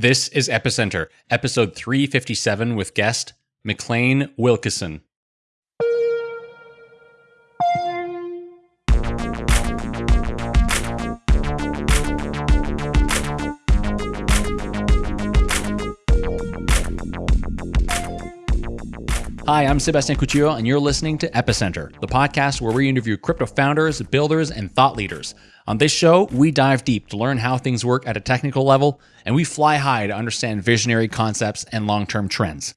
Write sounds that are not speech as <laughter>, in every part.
This is Epicenter, episode 357 with guest MacLane Wilkison. Hi, I'm Sebastian Couture, and you're listening to Epicenter, the podcast where we interview crypto founders, builders, and thought leaders. On this show, we dive deep to learn how things work at a technical level, and we fly high to understand visionary concepts and long term trends.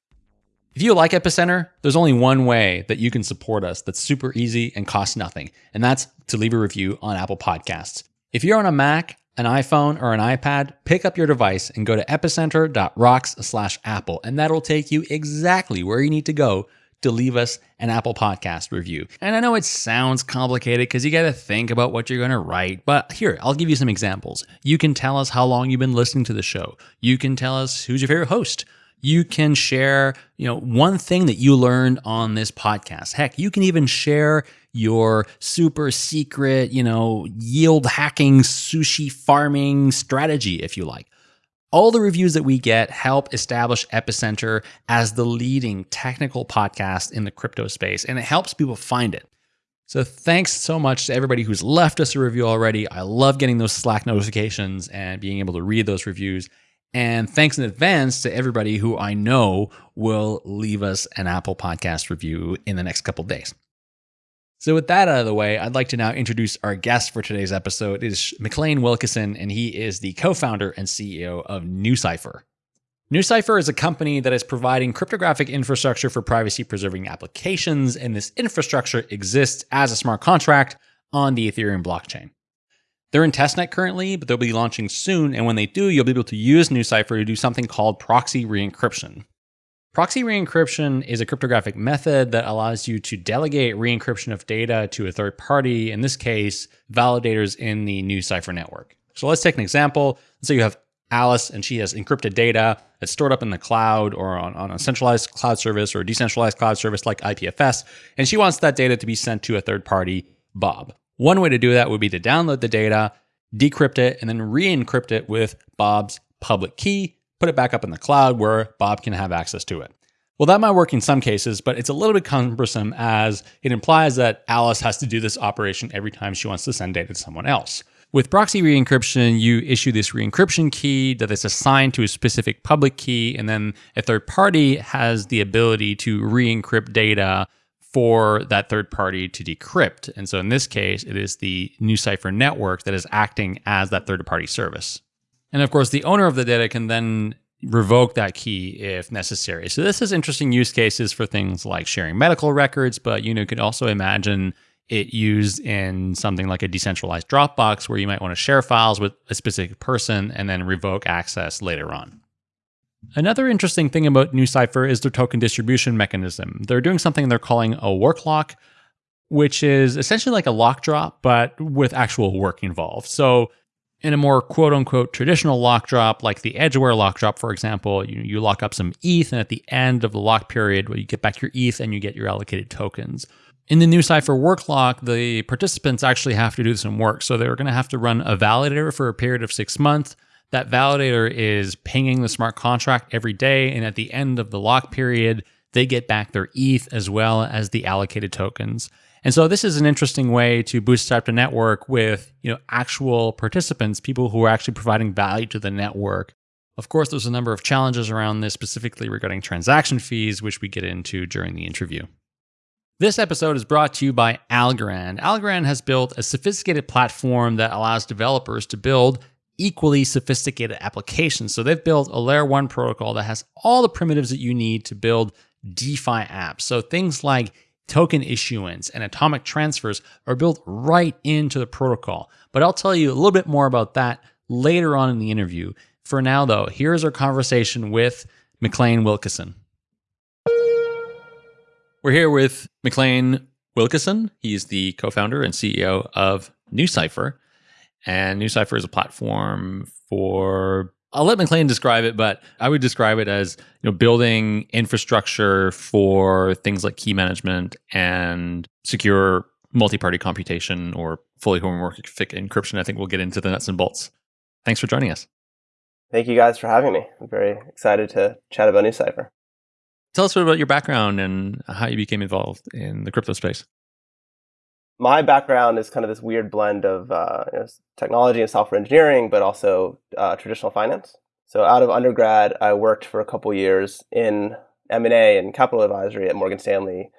If you like Epicenter, there's only one way that you can support us that's super easy and costs nothing, and that's to leave a review on Apple Podcasts. If you're on a Mac, an iPhone, or an iPad, pick up your device and go to epicenter.rocks slash Apple, and that'll take you exactly where you need to go to leave us an Apple Podcast review. And I know it sounds complicated because you got to think about what you're going to write, but here, I'll give you some examples. You can tell us how long you've been listening to the show. You can tell us who's your favorite host you can share, you know, one thing that you learned on this podcast. Heck, you can even share your super secret, you know, yield hacking sushi farming strategy if you like. All the reviews that we get help establish Epicenter as the leading technical podcast in the crypto space, and it helps people find it. So thanks so much to everybody who's left us a review already. I love getting those Slack notifications and being able to read those reviews. And thanks in advance to everybody who I know will leave us an Apple Podcast review in the next couple days. So, with that out of the way, I'd like to now introduce our guest for today's episode. It is MacLane Wilkison, and he is the co founder and CEO of NuCypher. NuCypher is a company that is providing cryptographic infrastructure for privacy preserving applications, and this infrastructure exists as a smart contract on the Ethereum blockchain. They're in testnet currently, but they'll be launching soon. And when they do, you'll be able to use NuCypher to do something called proxy re-encryption. Proxy re-encryption is a cryptographic method that allows you to delegate re-encryption of data to a third party, in this case, validators in the NuCypher network. So let's take an example. Let's say you have Alice and she has encrypted data that's stored up in the cloud or on, on a centralized cloud service or a decentralized cloud service like IPFS, and she wants that data to be sent to a third party, Bob. One way to do that would be to download the data, decrypt it, and then re encrypt it with Bob's public key, put it back up in the cloud where Bob can have access to it. Well, that might work in some cases, but it's a little bit cumbersome as it implies that Alice has to do this operation every time she wants to send data to someone else. With proxy re-encryption, you issue this re-encryption key that is assigned to a specific public key, and then a third party has the ability to re-encrypt data for that third party to decrypt. And so in this case, it is the NuCypher network that is acting as that third party service. And of course, the owner of the data can then revoke that key if necessary. So this is interesting use cases for things like sharing medical records, but you know, could also imagine it used in something like a decentralized Dropbox where you might want to share files with a specific person and then revoke access later on. Another interesting thing about NuCypher is their token distribution mechanism. They're doing something they're calling a work lock, which is essentially like a lock drop, but with actual work involved. So in a more quote unquote traditional lock drop, like the Edgeware lock drop, for example, you, you lock up some ETH, and at the end of the lock period, well, you get back your ETH and you get your allocated tokens. In the NuCypher work lock, the participants actually have to do some work. So they're going to have to run a validator for a period of six months. That validator is pinging the smart contract every day. And at the end of the lock period, they get back their ETH as well as the allocated tokens. And so this is an interesting way to bootstrap the network with, you know, actual participants, people who are actually providing value to the network. Of course, there's a number of challenges around this, specifically regarding transaction fees, which we get into during the interview. This episode is brought to you by Algorand. Algorand has built a sophisticated platform that allows developers to build equally sophisticated applications. So they've built a layer one protocol that has all the primitives that you need to build DeFi apps. So things like token issuance and atomic transfers are built right into the protocol. But I'll tell you a little bit more about that later on in the interview. For now, though, here's our conversation with MacLane Wilkison. We're here with MacLane Wilkison. He's the co founder and CEO of NuCypher. And NuCypher is a platform for I'll let MacLane describe it, but I would describe it as you know building infrastructure for things like key management and secure multi-party computation or fully homomorphic encryption. I think we'll get into the nuts and bolts. Thanks for joining us. Thank you guys for having me. I'm very excited to chat about NuCypher. Tell us a bit about your background and how you became involved in the crypto space. My background is kind of this weird blend of uh, you know, technology and software engineering, but also uh, traditional finance. So out of undergrad, I worked for a couple years in M&A and capital advisory at Morgan Stanley,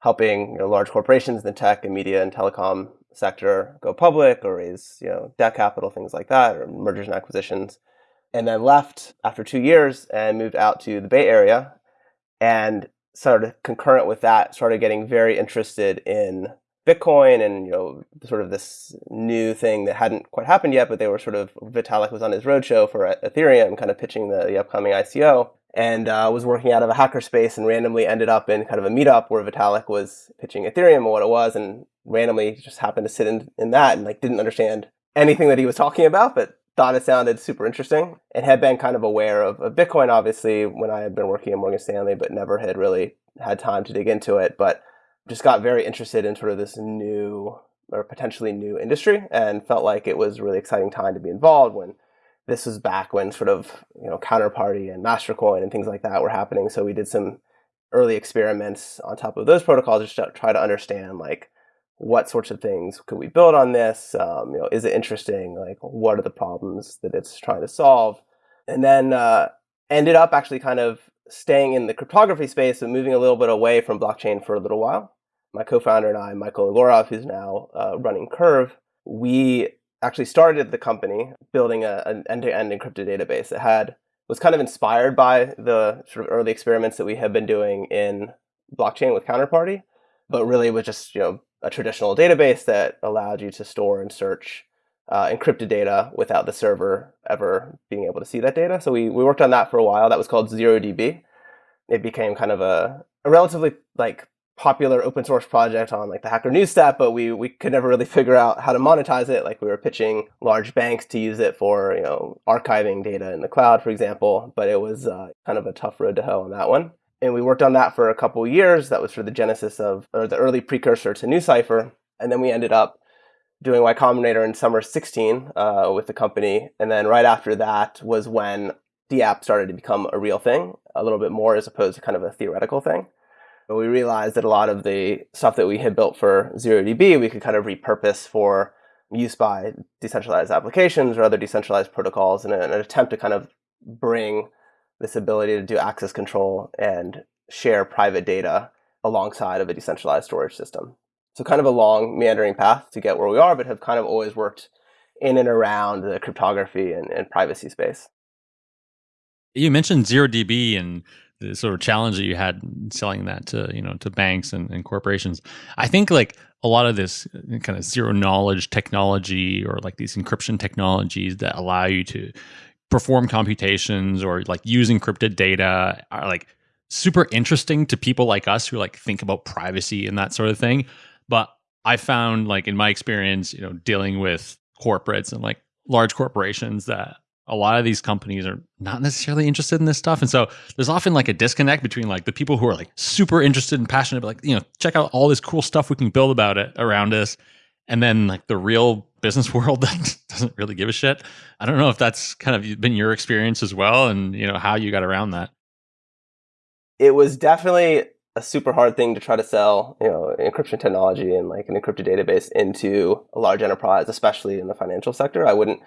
helping you know, large corporations in the tech and media and telecom sector go public or raise you know debt capital, things like that, or mergers and acquisitions. And then left after two years and moved out to the Bay Area and started concurrent with that, started getting very interested in Bitcoin and you know sort of this new thing that hadn't quite happened yet, but they were sort of Vitalik was on his roadshow for Ethereum, kind of pitching the, the upcoming ICO, and uh, was working out of a hackerspace and randomly ended up in kind of a meetup where Vitalik was pitching Ethereum and what it was, and randomly just happened to sit in, in that and like didn't understand anything that he was talking about, but thought it sounded super interesting and had been kind of aware of, of Bitcoin obviously when I had been working at Morgan Stanley, but never had really had time to dig into it, but just got very interested in sort of this new or potentially new industry and felt like it was a really exciting time to be involved when this was back when sort of you know counterparty and mastercoin and things like that were happening. So we did some early experiments on top of those protocols just to try to understand like what sorts of things could we build on this? Um, you know is it interesting? Like what are the problems that it's trying to solve? And then uh, ended up actually kind of staying in the cryptography space and moving a little bit away from blockchain for a little while my co-founder and I, Michael Egorov, who's now uh, running Curve, we actually started the company building a, an end-to-end encrypted database that had was kind of inspired by the sort of early experiments that we had been doing in blockchain with Counterparty, but really was just you know a traditional database that allowed you to store and search uh, encrypted data without the server ever being able to see that data. So we, we worked on that for a while. That was called ZeroDB. It became kind of a, a relatively like popular open source project on like the Hacker News Stack, but we we could never really <laughs> figure out how to monetize it. Like we were pitching large banks to use it for you know archiving data in the cloud, for example, but it was uh, kind of a tough road to hoe on that one. And we worked on that for a couple years. That was for the genesis of or the early precursor to NuCypher, and then we ended up doing Y Combinator in summer 16 uh, with the company, and then right after that was when the app started to become a real thing, a little bit more as opposed to kind of a theoretical thing. But we realized that a lot of the stuff that we had built for ZeroDB, we could kind of repurpose for use by decentralized applications or other decentralized protocols in an attempt to kind of bring this ability to do access control and share private data alongside of a decentralized storage system. So kind of a long meandering path to get where we are, but have kind of always worked in and around the cryptography and, and privacy space. You mentioned ZeroDB and the sort of challenge that you had selling that to you know to banks and, and corporations. I think like a lot of this uh, kind of zero knowledge technology or like these encryption technologies that allow you to perform computations or like use encrypted data are like super interesting to people like us who like think about privacy and that sort of thing. But i found like in my experience you know dealing with corporates and like large corporations that a lot of these companies are not necessarily interested in this stuff. And so there's often like a disconnect between like the people who are like super interested and passionate, but like, you know, check out all this cool stuff we can build about it around us. And then like the real business <laughs> world that doesn't really give a shit. I don't know if that's kind of been your experience as well and, you know, how you got around that. It was definitely a super hard thing to try to sell, you know, encryption technology and like an encrypted database into a large enterprise, especially in the financial sector. I wouldn't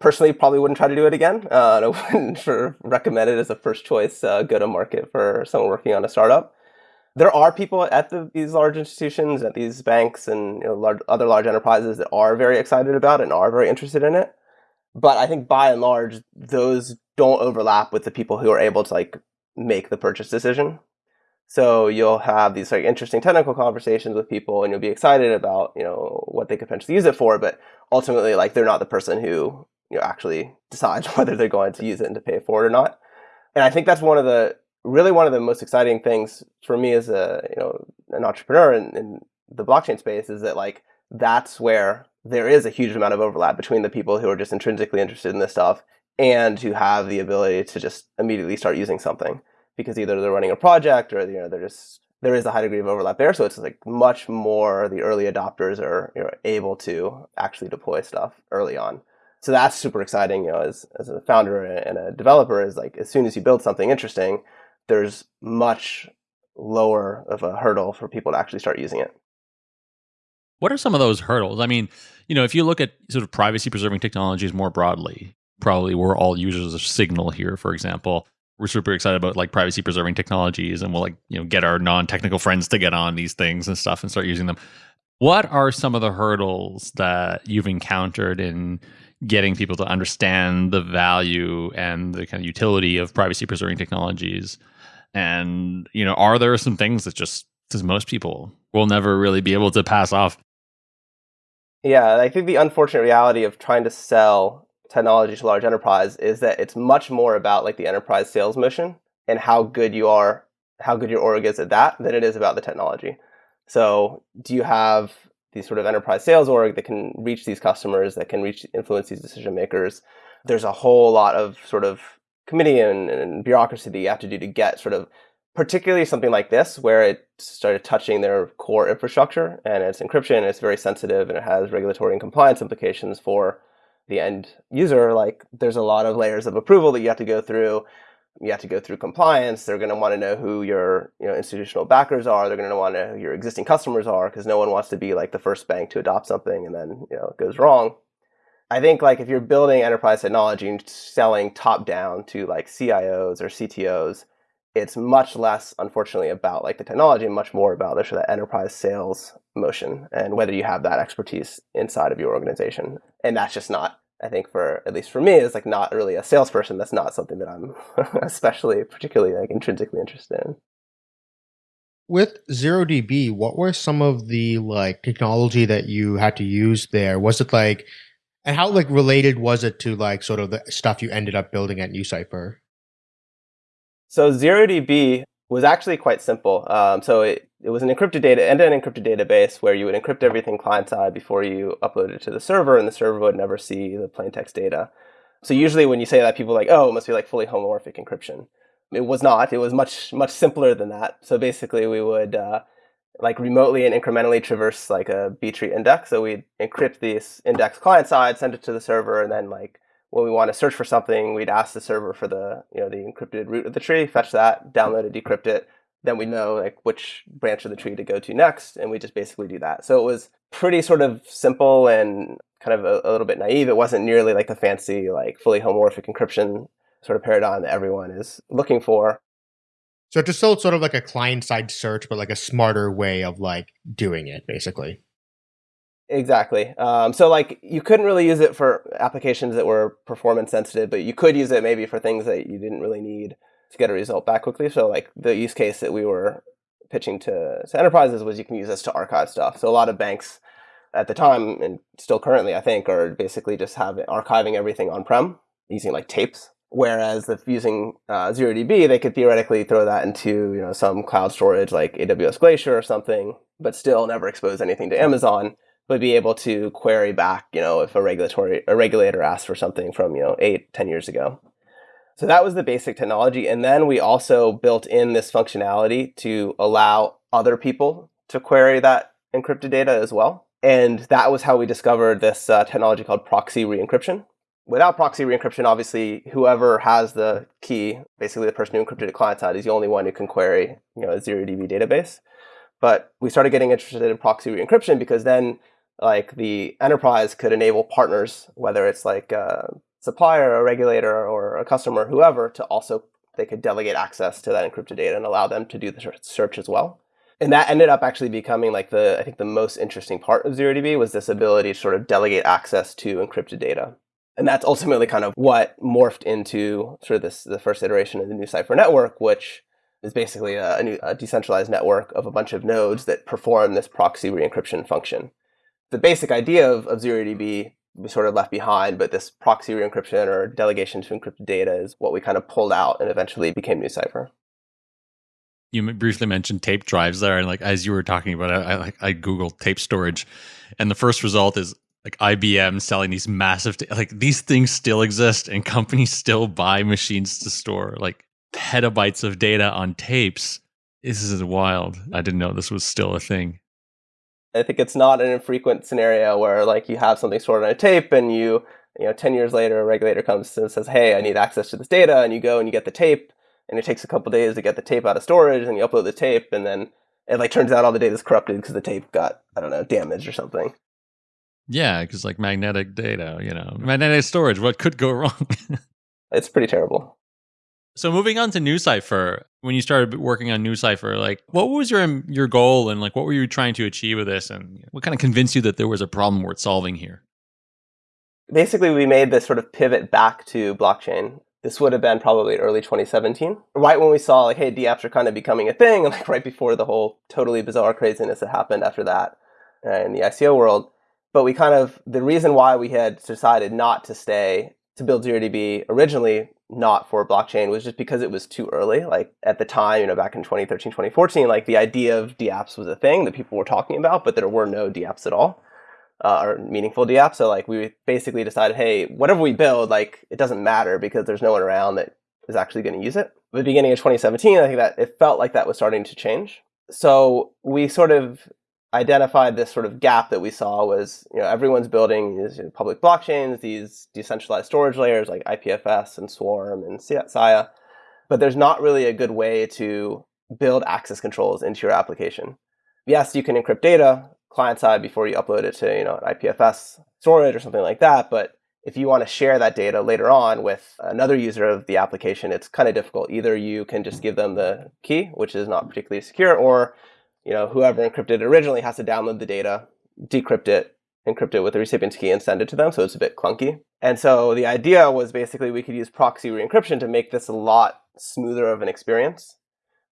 personally probably wouldn't try to do it again. Uh, I <laughs> wouldn't recommend it as a first choice uh, go to market for someone working on a startup. There are people at the, these large institutions, at these banks, and you know, large, other large enterprises that are very excited about it and are very interested in it. But I think by and large, those don't overlap with the people who are able to like make the purchase decision. So you'll have these like interesting technical conversations with people, and you'll be excited about you know what they could potentially use it for. But ultimately, like they're not the person who you know, actually decide <laughs> whether they're going to use it and to pay for it or not. And I think that's one of the really one of the most exciting things for me as a you know an entrepreneur in, in the blockchain space is that like that's where there is a huge amount of overlap between the people who are just intrinsically interested in this stuff and who have the ability to just immediately start using something because either they're running a project or you know they're just there is a high degree of overlap there so it's like much more the early adopters are you know, able to actually deploy stuff early on So that's super exciting, you know, as, as a founder and a developer is like, as soon as you build something interesting, there's much lower of a hurdle for people to actually start using it. What are some of those hurdles? I mean, you know, if you look at sort of privacy preserving technologies more broadly, probably we're all users of Signal here, for example. We're super excited about like privacy preserving technologies and we'll like, you know, get our non technical friends to get on these things and stuff and start using them. What are some of the hurdles that you've encountered in getting people to understand the value and the kind of utility of privacy preserving technologies? And, you know, are there some things that just, as most people will never really be able to pass off? Yeah, I think the unfortunate reality of trying to sell technology to large enterprise is that it's much more about like the enterprise sales motion and how good you are, how good your org is at that than it is about the technology. So do you have these sort of enterprise sales org that can reach these customers, that can reach influence these decision makers? There's a whole lot of sort of committee and, and bureaucracy that you have to do to get sort of particularly something like this where it started touching their core infrastructure and it's encryption it's very sensitive and it has regulatory and compliance implications for the end user like there's a lot of layers of approval that you have to go through you have to go through compliance. They're going to want to know who your you know institutional backers are. They're going to want to know who your existing customers are because no one wants to be like the first bank to adopt something and then you know it goes wrong. I think like if you're building enterprise technology and selling top down to like CIOs or CTOs, it's much less, unfortunately, about like the technology and much more about the enterprise sales motion and whether you have that expertise inside of your organization. And that's just not, I think, for at least for me, it's like not really a salesperson. That's not something that I'm <laughs> especially particularly like intrinsically interested in. With ZeroDB, what were some of the like technology that you had to use there? Was it like and how like related was it to like sort of the stuff you ended up building at NuCypher? So ZeroDB was actually quite simple. Um, so it, it was an encrypted data, end-to-end encrypted database where you would encrypt everything client-side before you upload it to the server, and the server would never see the plain text data. So usually when you say that, people are like, oh, it must be like fully homomorphic encryption. It was not. It was much, much simpler than that. So basically we would uh, like remotely and incrementally traverse like a B-tree index. So we'd encrypt this index client side, send it to the server, and then like when we want to search for something, we'd ask the server for the you know the encrypted root of the tree, fetch that, download it, decrypt it. Then we know like which branch of the tree to go to next, and we just basically do that. So it was pretty sort of simple and kind of a, a little bit naive. It wasn't nearly like the fancy like fully homomorphic encryption sort of paradigm that everyone is looking for. So it's still sort of like a client side search, but like a smarter way of like doing it, basically. Exactly. Um, so like you couldn't really use it for applications that were performance sensitive, but you could use it maybe for things that you didn't really need to get a result back quickly. So like the use case that we were pitching to, to enterprises was you can use this to archive stuff. So a lot of banks at the time and still currently, I think, are basically just have archiving everything on prem using like tapes. Whereas if using uh, ZeroDB, they could theoretically throw that into you know some cloud storage like AWS Glacier or something, but still never expose anything to Amazon, but be able to query back, you know, if a regulatory a regulator asks for something from you know eight, ten years ago. So that was the basic technology, and then we also built in this functionality to allow other people to query that encrypted data as well. And that was how we discovered this uh, technology called proxy re-encryption, without proxy re-encryption, obviously, whoever has the key, basically the person who encrypted it client side, is the only one who can query, you know, a ZeroDB database. But we started getting interested in proxy re-encryption because then, like, the enterprise could enable partners, whether it's like a supplier, a regulator, or a customer, whoever, to also they could delegate access to that encrypted data and allow them to do the search as well. And that ended up actually becoming like the I think the most interesting part of ZeroDB was this ability to sort of delegate access to encrypted data. And that's ultimately kind of what morphed into sort of this the first iteration of the NuCypher network, which is basically a, a, new, a decentralized network of a bunch of nodes that perform this proxy re-encryption function. The basic idea of, of ZeroDB sort of left behind, but this proxy re-encryption or delegation to encrypted data is what we kind of pulled out and eventually became NuCypher. You briefly mentioned tape drives there, and like as you were talking about, I like I googled tape storage, and the first result is like IBM selling these massive like these things still exist and <laughs> companies still buy machines to store like petabytes of data on tapes. This is wild. I didn't know this was still a thing. I think it's not an infrequent scenario where like you have something stored on a tape and you you know, 10 years later, a regulator comes and says, hey, I need access to this data. And you go and you get the tape. And it takes a couple days to get the tape out of storage. And you upload the tape. And then it like turns out all the data is corrupted because the tape got, I don't know, damaged or something. Yeah, because like magnetic data, you know, magnetic storage, what could go <laughs> wrong? it's pretty terrible. So moving on to NuCypher, when you started working on NuCypher, like what was your your goal and like what were you trying to achieve with this and what kind of convinced you that there was a problem worth solving here? Basically, we made this sort of pivot back to blockchain. This would have been probably early 2017, right when we saw like, hey, DApps are kind of becoming a thing, and <laughs> like right before the whole totally bizarre craziness that happened after that uh, in the ICO world. But we kind of the reason why we had decided not to stay to build ZeroDB originally not for blockchain was just because it was too early. Like at the time, you know, back in 2013, 2014, like the idea of DApps was a thing that people were talking about, but there were no DApps at all, uh, or meaningful DApps. So like we basically decided, hey, whatever we build, like it doesn't matter because there's no one around that is actually going to use it. The beginning of 2017, I think that it felt like that was starting to change. So we sort of identified this sort of gap that we saw was, you know, everyone's building these public blockchains, these decentralized storage layers like IPFS and Swarm and Sia, but there's not really a good way to build access controls into your application. Yes, you can encrypt data client side before you upload it to, you know, an IPFS storage or something like that, but if you want to share that data later on with another user of the application, it's kind of difficult. Either you can just give them the key, which is not particularly secure, or you know, whoever encrypted it originally has to download the data, decrypt it, encrypt it with the recipient's key and send it to them. So it's a bit clunky. And so the idea was basically we could use proxy re-encryption to make this a lot smoother of an experience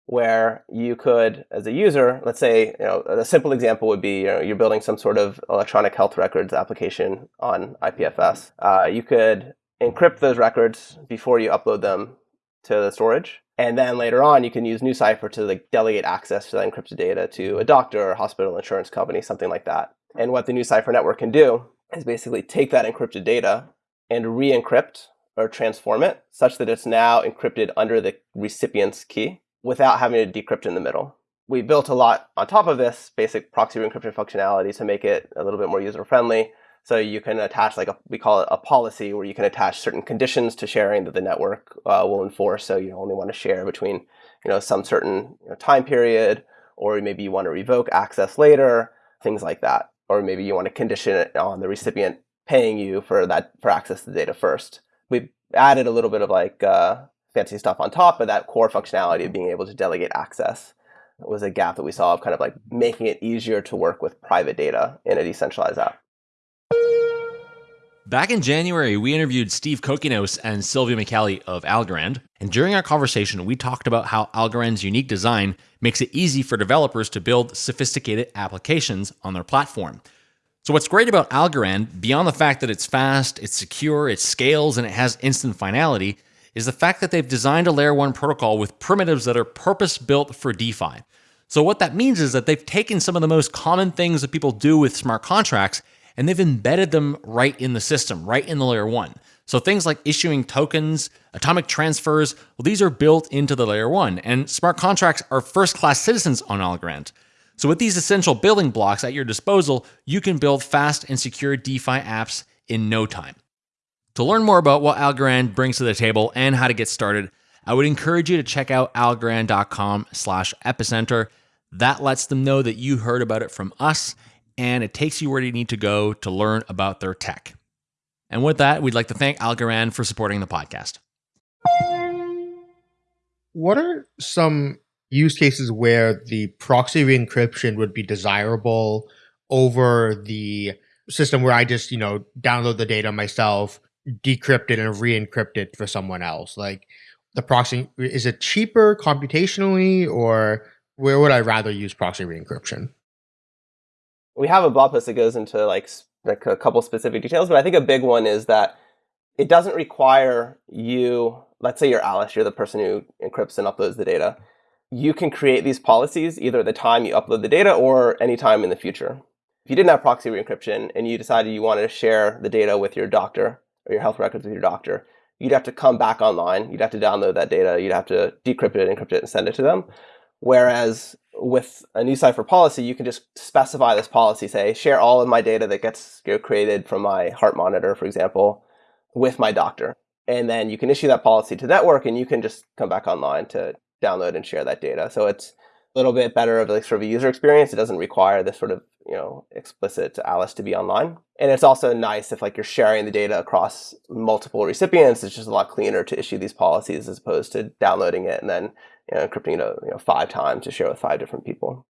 where you could, as a user, let's say, you know, a simple example would be you know, you're building some sort of electronic health records application on IPFS. Uh, you could encrypt those records before you upload them to the storage. And then later on, you can use NuCypher to like delegate access to that encrypted data to a doctor or hospital insurance company, something like that. And what the NuCypher network can do is basically take that encrypted data and re-encrypt or transform it such that it's now encrypted under the recipient's key without having to decrypt in the middle. We built a lot on top of this basic proxy re-encryption functionality to make it a little bit more user-friendly. So you can attach like a, we call it a policy where you can attach certain conditions to sharing that the network uh, will enforce. So you only want to share between, you know, some certain you know, time period, or maybe you want to revoke access later, things like that. Or maybe you want to condition it on the recipient paying you for that, for access to the data first. We added a little bit of like uh, fancy stuff on top, but that core functionality of being able to delegate access was a gap that we saw of kind of like making it easier to work with private data in a decentralized app. Back in January, we interviewed Steve Kokinos and Silvio Micali of Algorand. And during our conversation, we talked about how Algorand's unique design makes it easy for developers to build sophisticated applications on their platform. So, what's great about Algorand, beyond the fact that it's fast, it's secure, it scales, and it has instant finality, is the fact that they've designed a layer 1 protocol with primitives that are purpose built for DeFi. So, what that means is that they've taken some of the most common things that people do with smart contracts and they've embedded them right in the system, right in the layer one. So things like issuing tokens, atomic transfers, well, these are built into the layer one, and smart contracts are first class citizens on Algorand. So with these essential building blocks at your disposal, you can build fast and secure DeFi apps in no time. To learn more about what Algorand brings to the table and how to get started, I would encourage you to check out algorand.com slash epicenter. That lets them know that you heard about it from us and it takes you where you need to go to learn about their tech. And with that, we'd like to thank Algorand for supporting the podcast. What are some use cases where the proxy re-encryption would be desirable over the system where I just, you know, download the data myself, decrypt it and re-encrypt it for someone else? Like the proxy is it cheaper computationally or where would I rather use proxy re-encryption? We have a blog post that goes into like like a couple specific details, but I think a big one is that it doesn't require you. Let's say you're Alice, you're the person who encrypts and uploads the data. You can create these policies either at the time you upload the data or any time in the future. If you didn't have proxy re-encryption and you decided you wanted to share the data with your doctor or your health records with your doctor, you'd have to come back online. You'd have to download that data. You'd have to decrypt it, encrypt it, and send it to them. Whereas with a NuCypher policy, you can just specify this policy, say, share all of my data that gets you know, created from my heart monitor, for example, with my doctor. And then you can issue that policy to network and you can just come back online to download and share that data. So it's a little bit better of like sort of a user experience. It doesn't require this sort of, you know, explicit Alice to be online. And it's also nice if like you're sharing the data across multiple recipients. It's just a lot cleaner to issue these policies as opposed to downloading it and then encrypting it you know, five times to share with five different people.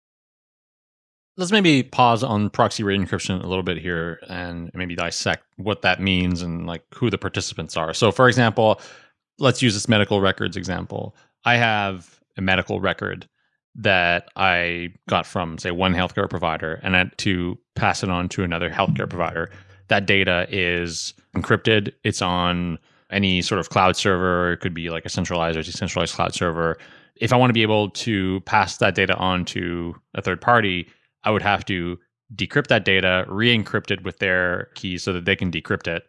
Let's maybe pause on proxy re-encryption a little bit here and maybe dissect what that means and like who the participants are. So, for example, let's use this medical records example. I have a medical record that I got from, say, one healthcare provider and I had to pass it on to another healthcare provider. That data is encrypted. It's on any sort of cloud server. It could be like a centralized or decentralized cloud server. If I want to be able to pass that data on to a third party, I would have to decrypt that data, re-encrypt it with their keys so that they can decrypt it.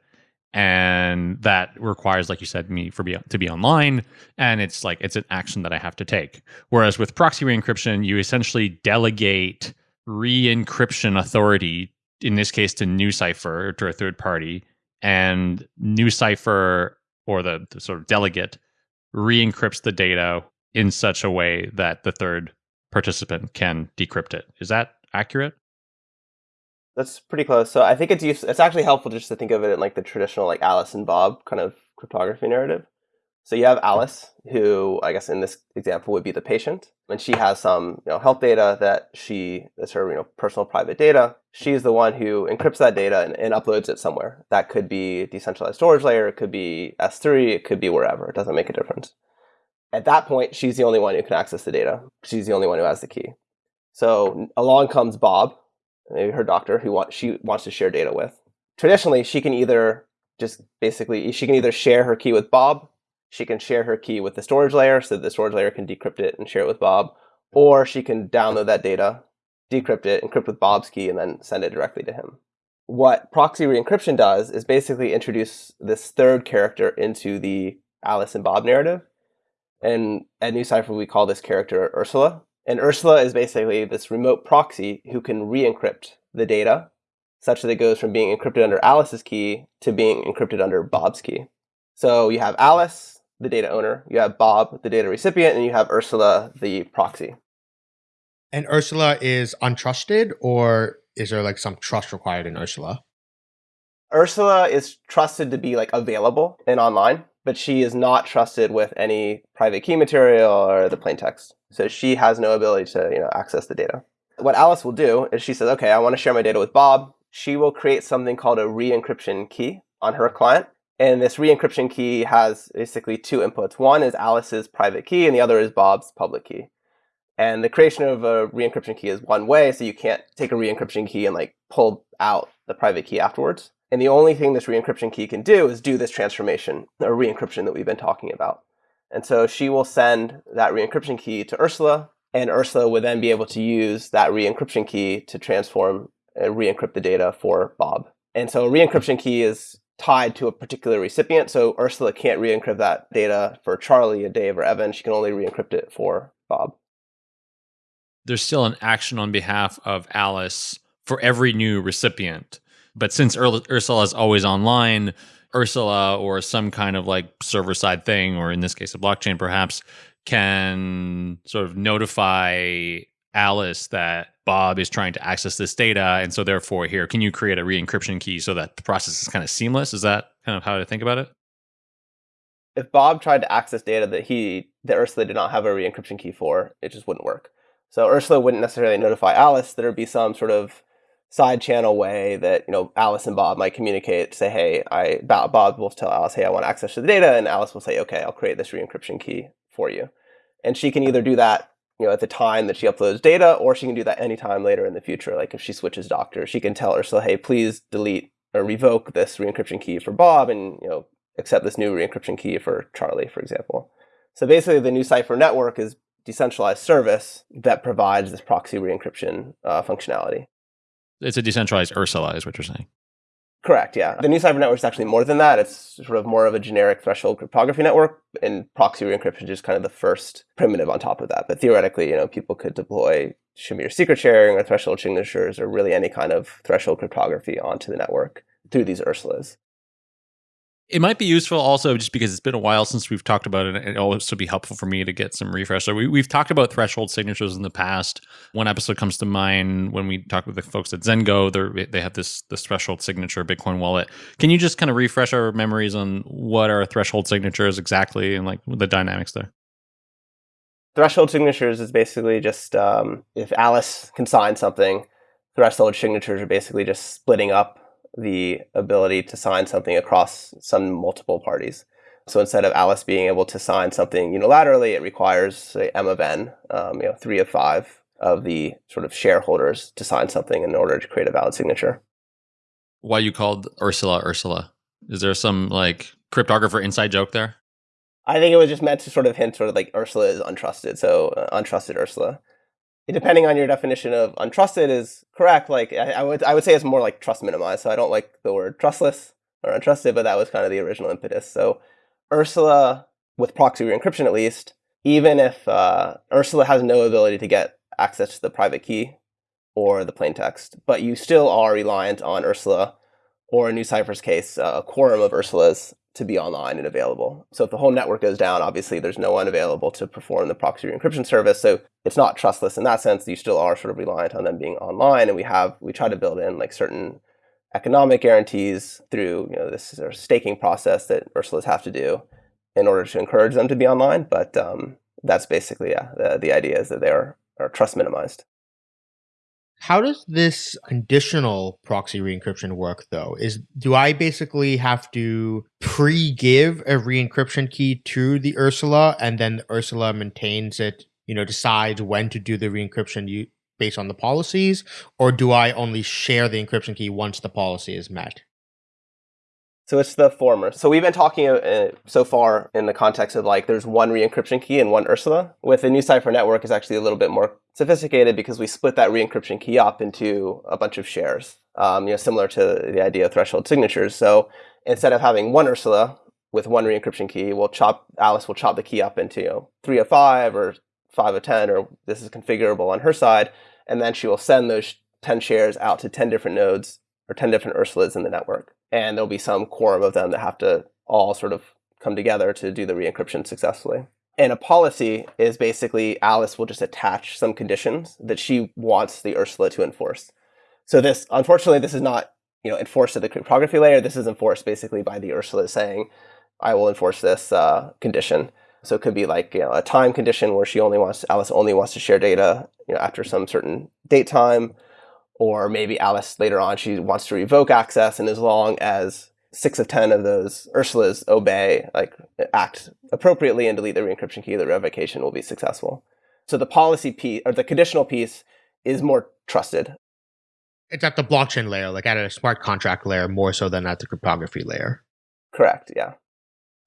And that requires, like you said, me for be to be online, and it's like it's an action that I have to take. Whereas with proxy re-encryption, you essentially delegate re-encryption authority, in this case to NuCypher to a third party, and NuCypher or the, the sort of delegate re-encrypts the data in such a way that the third participant can decrypt it. Is that accurate? That's pretty close. So I think it's use, it's actually helpful just to think of it in like the traditional like Alice and Bob kind of cryptography narrative. So you have Alice, who I guess in this example would be the patient, and she has some you know health data that she is her you know personal private data. She's the one who encrypts that data and, and uploads it somewhere. That could be decentralized storage layer, it could be S3, it could be wherever. It doesn't make a difference. At that point, she's the only one who can access the data. She's the only one who has the key. So along comes Bob, maybe her doctor, who she wants to share data with. Traditionally, she can either just basically she can either share her key with Bob, she can share her key with the storage layer so the storage layer can decrypt it and share it with Bob, or she can download that data, decrypt it, encrypt with Bob's key, and then send it directly to him. What proxy re-encryption does is basically introduce this third character into the Alice and Bob narrative and at NuCypher, we call this character Ursula. And Ursula is basically this remote proxy who can re-encrypt the data such that it goes from being encrypted under Alice's key to being encrypted under Bob's key. So you have Alice, the data owner, you have Bob, the data recipient, and you have Ursula, the proxy. And Ursula is untrusted, or is there like some trust required in Ursula? Ursula is trusted to be like available and online but she is not trusted with any private key material or the plain text. So she has no ability to you know, access the data. What Alice will do is she says, okay, I want to share my data with Bob. She will create something called a re-encryption key on her client. And this re-encryption key has basically two inputs. One is Alice's private key and the other is Bob's public key. And the creation of a re-encryption key is one way, so you can't take a re-encryption key and like pull out the private key afterwards. And the only thing this re-encryption key can do is do this transformation or re-encryption that we've been talking about. And so she will send that re-encryption key to Ursula, and Ursula would then be able to use that re-encryption key to transform and re-encrypt the data for Bob. And so a re-encryption key is tied to a particular recipient. So Ursula can't re-encrypt that data for Charlie, or Dave, or Evan. She can only re-encrypt it for Bob. There's still an action on behalf of Alice for every new recipient. But since Ur- Ursula is always online, Ursula or some kind of like server side thing, or in this case, a blockchain perhaps, can sort of notify Alice that Bob is trying to access this data. And so, therefore, here, can you create a re encryption key so that the process is kind of seamless? Is that kind of how to think about it? If Bob tried to access data that he, that Ursula did not have a re encryption key for, it just wouldn't work. So, Ursula wouldn't necessarily notify Alice. There'd be some sort of side channel way that you know Alice and Bob might communicate. Say, hey, I Bob will tell Alice, hey, I want access to the data, and Alice will say, okay, I'll create this re-encryption key for you. And she can either do that, you know, at the time that she uploads data, or she can do that anytime later in the future. Like if she switches doctors, she can tell Ursula, hey, please delete or revoke this re-encryption key for Bob, and you know, accept this new re-encryption key for Charlie, for example. So basically, the NuCypher network is decentralized service that provides this proxy re-encryption uh, functionality. It's a decentralized Ursula, is what you're saying. Correct, yeah. The NuCypher network is actually more than that. It's sort of more of a generic threshold cryptography network, and proxy re-encryption is just kind of the first primitive on top of that. But theoretically, you know, people could deploy Shamir secret sharing or threshold signatures or really any kind of threshold cryptography onto the network through these Ursulas. It might be useful also just because it's been a while since we've talked about it. And it'll also be helpful for me to get some refresh. So we, we've talked about threshold signatures in the past. One episode comes to mind when we talked with the folks at Zengo. They they have this this threshold signature Bitcoin wallet. Can you just kind of refresh our memories on what are threshold signatures exactly and like the dynamics there? Threshold signatures is basically just um, if Alice can sign something, threshold signatures are basically just splitting up the ability to sign something across some multiple parties. So instead of Alice being able to sign something unilaterally, it requires say M of n, um, you know, three of five of the sort of shareholders to sign something in order to create a valid signature. Why you called Ursula Ursula? Is there some like cryptographer inside joke there? I think it was just meant to sort of hint sort of like Ursula is untrusted, so uh, untrusted Ursula depending on your definition of untrusted is correct. Like I, I, would I would say it's more like trust minimized. So I don't like the word trustless or untrusted, but that was kind of the original impetus. So Ursula with proxy re-encryption at least, even if uh, Ursula has no ability to get access to the private key or the plain text, but you still are reliant on Ursula or in NuCypher's case, uh, a quorum of Ursulas to be online and available. So if the whole network goes down, obviously there's no one available to perform the proxy encryption service. So it's not trustless in that sense. You still are sort of reliant on them being online. And we have we try to build in like certain economic guarantees through you know this sort of staking process that Ursulas have to do in order to encourage them to be online. But um, that's basically yeah, the, the idea is that they are, are trust minimized. How does this conditional proxy re-encryption work though? Is do I basically have to pre-give a re-encryption key to the Ursula and then the Ursula maintains it, you know, decides when to do the re-encryption based on the policies, or do I only share the encryption key once the policy is met? So it's the former. So we've been talking uh, so far in the context of like there's one re-encryption key and one Ursula. With the NuCypher network, is actually a little bit more sophisticated because we split that re-encryption key up into a bunch of shares. Um, you know, similar to the idea of threshold signatures. So instead of having one Ursula with one re-encryption key, we'll chop Alice will chop the key up into you know, three of five or five of ten, or this is configurable on her side, and then she will send those ten shares out to ten different nodes or ten different Ursulas in the network and there'll be some quorum of them that have to all sort of come together to do the re-encryption successfully. And a policy is basically Alice will just attach some conditions that she wants the Ursula to enforce. So this, unfortunately, this is not you know enforced at the cryptography layer. This is enforced basically by the Ursula saying, "I will enforce this uh, condition." So it could be like you know a time condition where she only wants Alice only wants to share data you know after some certain date time or maybe Alice later on, she wants to revoke access, and as long as six of 10 of those Ursulas obey, like act appropriately and delete the re-encryption key, the revocation will be successful. So the policy piece, or the conditional piece, is more trusted. It's at the blockchain layer, like at a smart contract layer, more so than at the cryptography layer. Correct, yeah.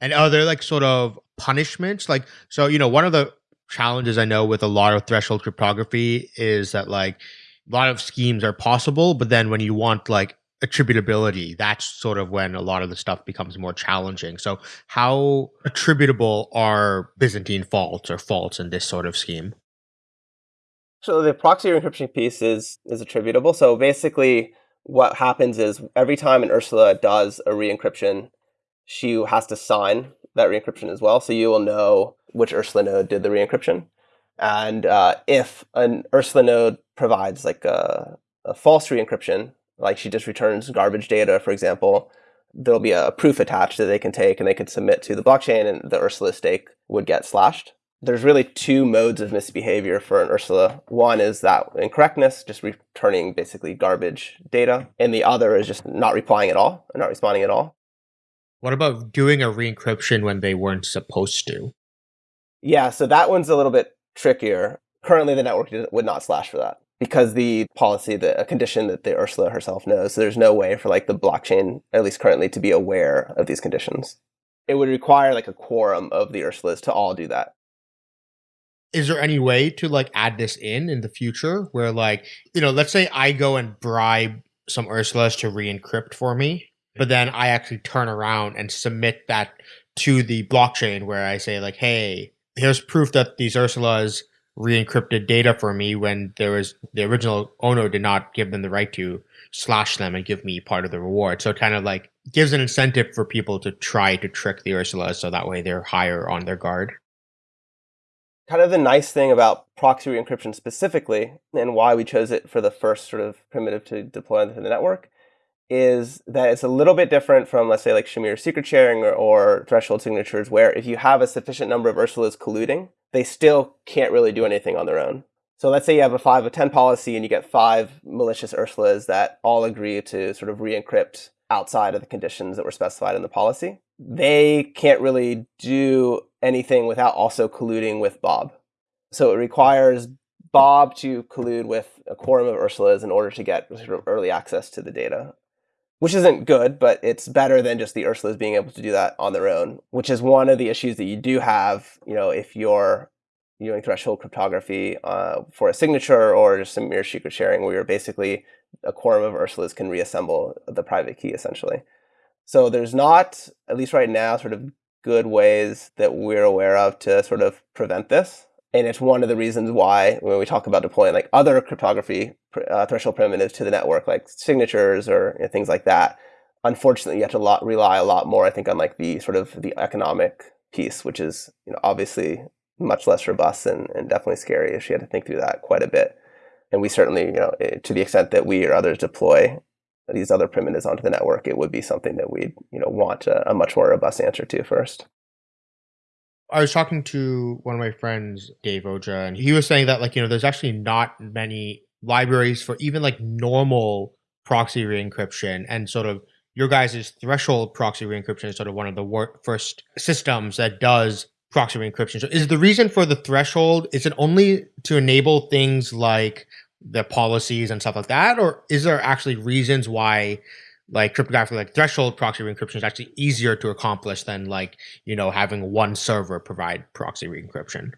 And are there like sort of punishments? Like, so, you know, one of the challenges I know with a lot of threshold cryptography is that, like, a lot of schemes are possible, but then when you want like attributability, that's sort of when a lot of the stuff becomes more challenging. So, how <laughs> attributable are Byzantine faults or faults in this sort of scheme? So the proxy encryption piece is is attributable. So basically, what happens is every time an Ursula does a re-encryption, she has to sign that re-encryption as well. So you will know which Ursula node did the re-encryption. And uh, if an Ursula node provides like a, a false re-encryption, like she just returns garbage data, for example, there'll be a proof attached that they can take and they can submit to the blockchain and the Ursula stake would get slashed. There's really two modes of misbehavior for an Ursula. One is that incorrectness, just returning basically garbage data. And the other is just not replying at all, or not responding at all. What about doing a re-encryption when they weren't supposed to? Yeah, so that one's a little bit trickier. Currently, the network would not slash for that because the policy, the a condition that the Ursula herself knows. So there's no way for like the blockchain, at least currently, to be aware of these conditions. It would require like a quorum of the Ursulas to all do that. Is there any way to like add this in in the future where like, you know, let's say I go and bribe some Ursulas to re-encrypt for me, but then I actually turn around and submit that to the blockchain where I say like, hey, here's proof that these Ursulas re-encrypted data for me when there was the original owner did not give them the right to slash them and give me part of the reward. So it kind of like gives an incentive for people to try to trick the Ursula so that way they're higher on their guard. Kind of the nice thing about proxy re-encryption specifically, and why we chose it for the first sort of primitive to deploy into the network, is that it's a little bit different from, let's say, like Shamir secret sharing or, or threshold signatures, where if you have a sufficient number of Ursulas colluding, they still can't really do anything on their own. So let's say you have a 5 of 10 policy and you get five malicious Ursulas that all agree to sort of re-encrypt outside of the conditions that were specified in the policy. They can't really do anything without also colluding with Bob. So it requires Bob to collude with a quorum of Ursulas in order to get sort of early access to the data, which isn't good, but it's better than just the Ursulas being able to do that on their own, which is one of the issues that you do have, you know, if you're doing threshold cryptography uh, for a signature or just Shamir secret sharing where you're basically a quorum of Ursulas can reassemble the private key essentially. So there's not, at least right now, sort of good ways that we're aware of to sort of prevent this. And it's one of the reasons why when we talk about deploying like other cryptography uh, threshold primitives to the network, like signatures or you know, things like that, unfortunately you have to lot, rely a lot more, I think, on like the sort of the economic piece, which is you know obviously much less robust and, and definitely scary. If she had to think through that quite a bit and we certainly, you know, eh, to the extent that we or others deploy these other primitives onto the network, it would be something that we'd, you know, want a, a much more robust answer to first. I was talking to one of my friends, Dave Oja, and he was saying that like, you know, there's actually not many libraries for even like normal proxy re-encryption and sort of your guys' threshold proxy re-encryption is sort of one of the wor- first systems that does proxy re-encryption. So is the reason for the threshold, is it only to enable things like the policies and stuff like that, or is there actually reasons why like cryptographic like threshold proxy re-encryption is actually easier to accomplish than like you know having one server provide proxy re-encryption?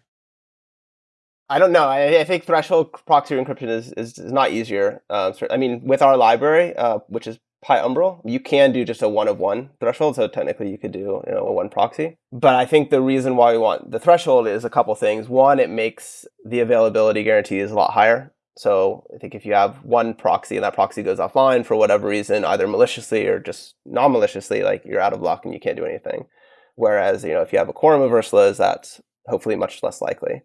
I don't know. I, I think threshold proxy encryption is, is, is not easier. Um, I mean, with our library, uh, which is PyUmbral, you can do just a one of one threshold. So technically you could do you know a one proxy. But I think the reason why we want the threshold is a couple things. One, it makes the availability guarantees a lot higher. So I think if you have one proxy and that proxy goes offline for whatever reason, either maliciously or just non-maliciously, like you're out of luck and you can't do anything. Whereas, you know, if you have a quorum of Ursulas, that's hopefully much less likely.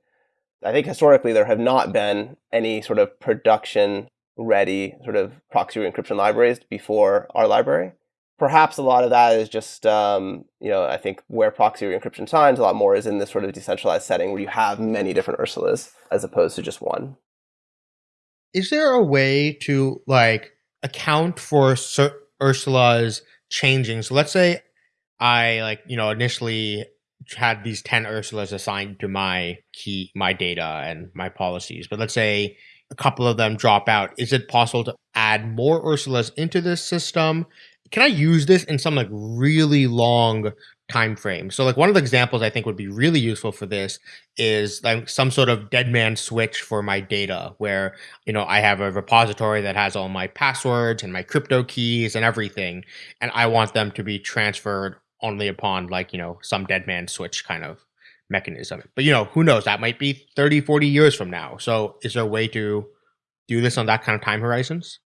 I think historically there have not been any sort of production ready sort of proxy encryption libraries before our library. Perhaps a lot of that is just, um, you know, I think where proxy encryption shines a lot more is in this sort of decentralized setting where you have many different Ursulas as opposed to just one is there a way to like account for Sir Ursula's changing? So let's say I like, you know, initially had these 10 Ursulas assigned to my key, my data and my policies, but let's say a couple of them drop out. Is it possible to add more Ursulas into this system? Can I use this in some like really long time frame. So like one of the examples I think would be really useful for this is like some sort of dead man switch for my data where, you know, I have a repository that has all my passwords and my crypto keys and everything and I want them to be transferred only upon like, you know, some dead man switch kind of mechanism. But you know, who knows, that might be 30, 40 years from now. So is there a way to do this on that kind of time horizons?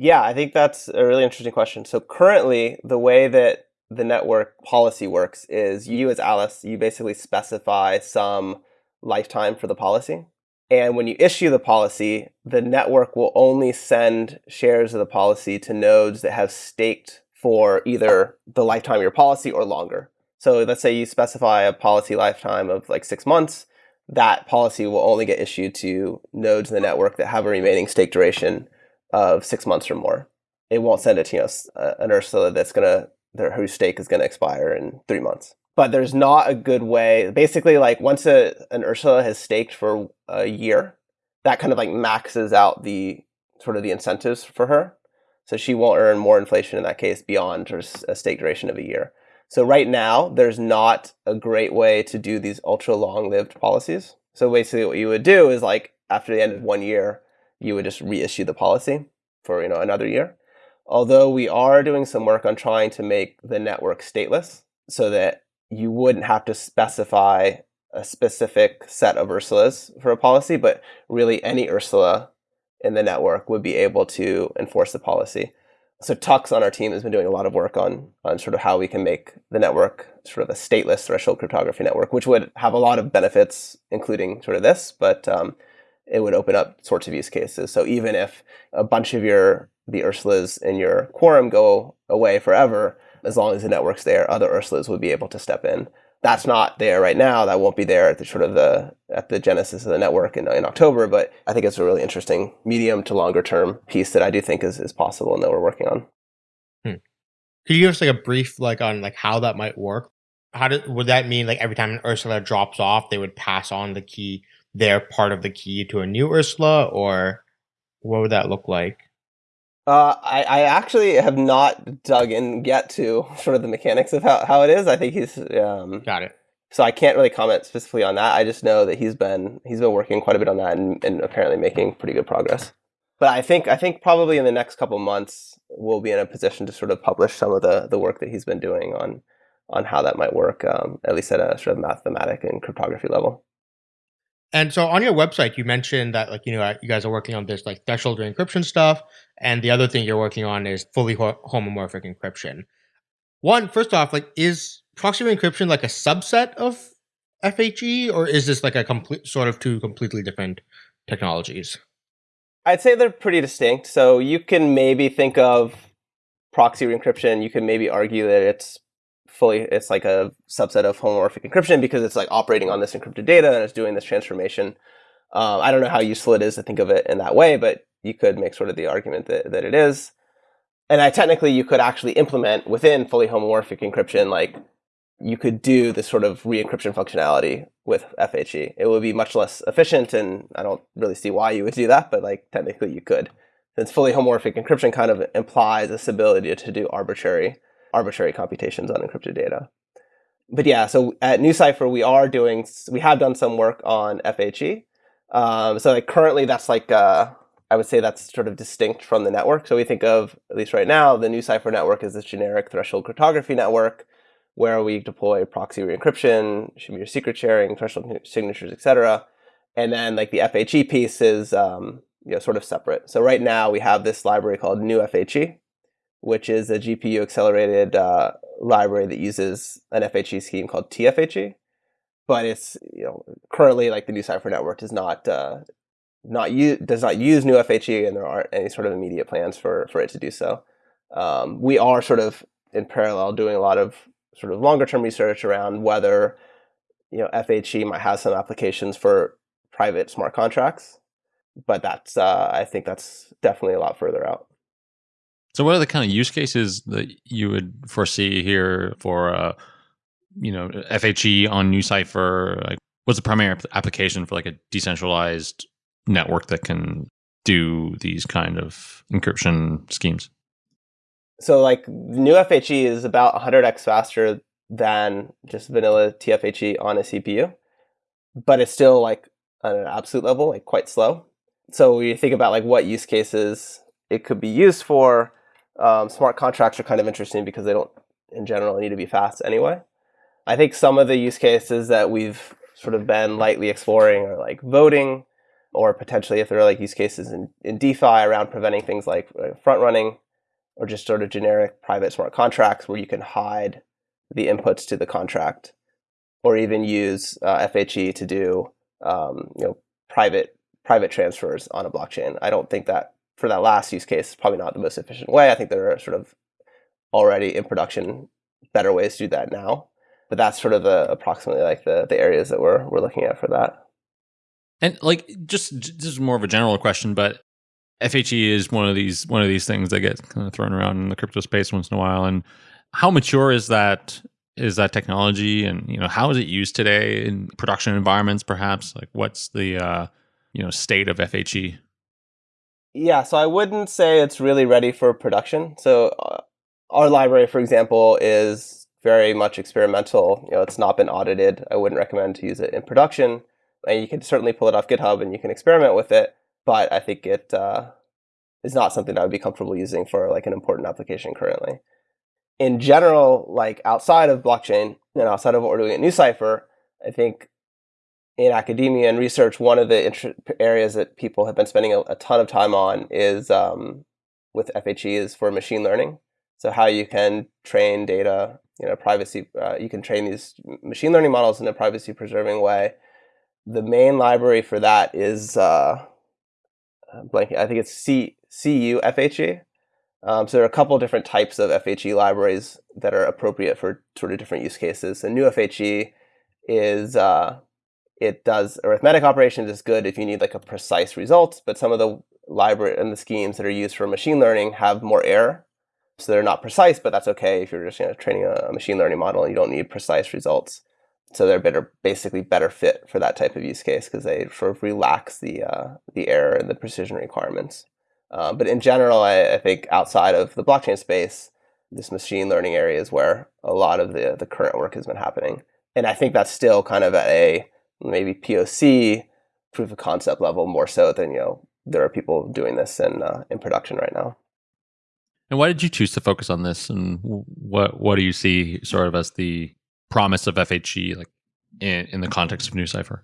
Yeah, I think that's a really interesting question. So currently, the way that the network policy works is you as Alice, you basically specify some lifetime for the policy. And when you issue the policy, the network will only send shares of the policy to nodes that have staked for either the lifetime of your policy or longer. So let's say you specify a policy lifetime of like six months, that policy will only get issued to nodes in the network that have a remaining stake duration of six months or more. It won't send it to you know, uh, an Ursula that's going to their whose stake is going to expire in three months. But there's not a good way. Basically, like once a, an Ursula has staked for a year, that kind of like maxes out the sort of the incentives for her. So she won't earn more inflation in that case beyond her a stake duration of a year. So right now, there's not a great way to do these ultra long-lived policies. So basically, what you would do is like after the end of one year, you would just reissue the policy for you know another year. Although we are doing some work on trying to make the network stateless so that you wouldn't have to specify a specific set of Ursulas for a policy, but really any Ursula in the network would be able to enforce the policy. So Tux on our team has been doing a lot of work on on sort of how we can make the network sort of a stateless threshold cryptography network, which would have a lot of benefits, including sort of this, but um, it would open up sorts of use cases. So even if a bunch of your the Ursulas in your quorum go away forever, as long as the network's there, other Ursulas would be able to step in. That's not there right now. That won't be there at the sort of the at the genesis of the network in, in October. But I think it's a really interesting medium to longer term piece that I do think is, is possible and that we're working on. Hmm. Could you give us like a brief like on like how that might work? How did would that mean like every time an Ursula drops off, they would pass on the key, their part of the key to a new Ursula, or what would that look like? Uh, I, I actually have not dug in yet to sort of the mechanics of how, how it is. I think he's um, got it. So I can't really comment specifically on that. I just know that he's been he's been working quite a bit on that and, and apparently making pretty good progress. But I think I think probably in the next couple months we'll be in a position to sort of publish some of the the work that he's been doing on on how that might work, um, at least at a sort of mathematic and cryptography level. And so on your website, you mentioned that like you know you guys are working on this like threshold encryption stuff, and the other thing you're working on is fully ho- homomorphic encryption. One, first off, like is proxy encryption like a subset of FHE, or is this like a complete sort of two completely different technologies? I'd say they're pretty distinct. So you can maybe think of proxy encryption. You can maybe argue that it's fully it's like a subset of homomorphic encryption because it's like operating on this encrypted data and it's doing this transformation. Uh, I don't know how useful it is to think of it in that way, but you could make sort of the argument that, that it is. And I technically you could actually implement within fully homomorphic encryption, like you could do this sort of re-encryption functionality with FHE. It would be much less efficient, and I don't really see why you would do that, but like technically you could. Since fully homomorphic encryption kind of implies this ability to do arbitrary arbitrary computations on encrypted data. But yeah, so at NuCypher, we are doing, we have done some work on FHE. Um, so like currently that's like, uh, I would say that's sort of distinct from the network. So we think of, at least right now, the NuCypher network is this generic threshold cryptography network where we deploy proxy re-encryption, your secret sharing, threshold signatures, etc. And then like the FHE piece is um, you know, sort of separate. So right now we have this library called NuFHE, which is a GPU accelerated uh, library that uses an FHE scheme called TFHE. But it's you know currently like the NuCypher network does not uh, not use does not use NuFHE, and there aren't any sort of immediate plans for for it to do so. Um, we are sort of in parallel doing a lot of sort of longer term research around whether you know FHE might have some applications for private smart contracts, but that's uh, I think that's definitely a lot further out. So, what are the kind of use cases that you would foresee here for, uh, you know, FHE on NuCypher? Like, what's the primary application for like a decentralized network that can do these kind of encryption schemes? So, like, NuFHE is about 100x faster than just vanilla TFHE on a CPU, but it's still like on an absolute level, like quite slow. So, you think about like what use cases it could be used for, um, smart contracts are kind of interesting because they don't, in general, need to be fast anyway. I think some of the use cases that we've sort of been lightly exploring are like voting, or potentially if there are like use cases in, in DeFi around preventing things like uh, front running, or just sort of generic private smart contracts where you can hide the inputs to the contract, or even use uh, FHE to do um, you know private private transfers on a blockchain. I don't think that for that last use case, is probably not the most efficient way. I think there are sort of already in production better ways to do that now. But that's sort of the approximately like the the areas that we're we're looking at for that. And like just this is more of a general question, but FHE is one of these one of these things that get kind of thrown around in the crypto space once in a while. And how mature is that is that technology and you know how is it used today in production environments perhaps like what's the uh you know state of FHE yeah, so I wouldn't say it's really ready for production. So uh, our library, for example, is very much experimental. You know, it's not been audited. I wouldn't recommend to use it in production. And you can certainly pull it off GitHub and you can experiment with it, but I think it uh, is not something I would be comfortable using for like an important application currently. In general, like outside of blockchain and outside of what we're doing at NuCypher, I think in academia and research, one of the areas that people have been spending a, a ton of time on is um, with FHE is for machine learning. So how you can train data, you know, privacy. Uh, you can train these machine learning models in a privacy preserving way. The main library for that is uh, blanking. I think it's C CU FHE. Um, so there are a couple different types of FHE libraries that are appropriate for sort of different use cases. So NuFHE is uh, it does arithmetic operations is good if you need like a precise result, but some of the library and the schemes that are used for machine learning have more error. So they're not precise, but that's okay if you're just you know, training a machine learning model and you don't need precise results. So they're better, basically better fit for that type of use case because they sort of relax the uh, the error and the precision requirements. Uh, but in general, I, I, think outside of the blockchain space, this machine learning area is where a lot of the the current work has been happening, and I think that's still kind of at a maybe POC proof of concept level more so than you know there are people doing this in uh, in production right now. And why did you choose to focus on this? And what what do you see sort of as the promise of FHE like in, in the context of NuCypher?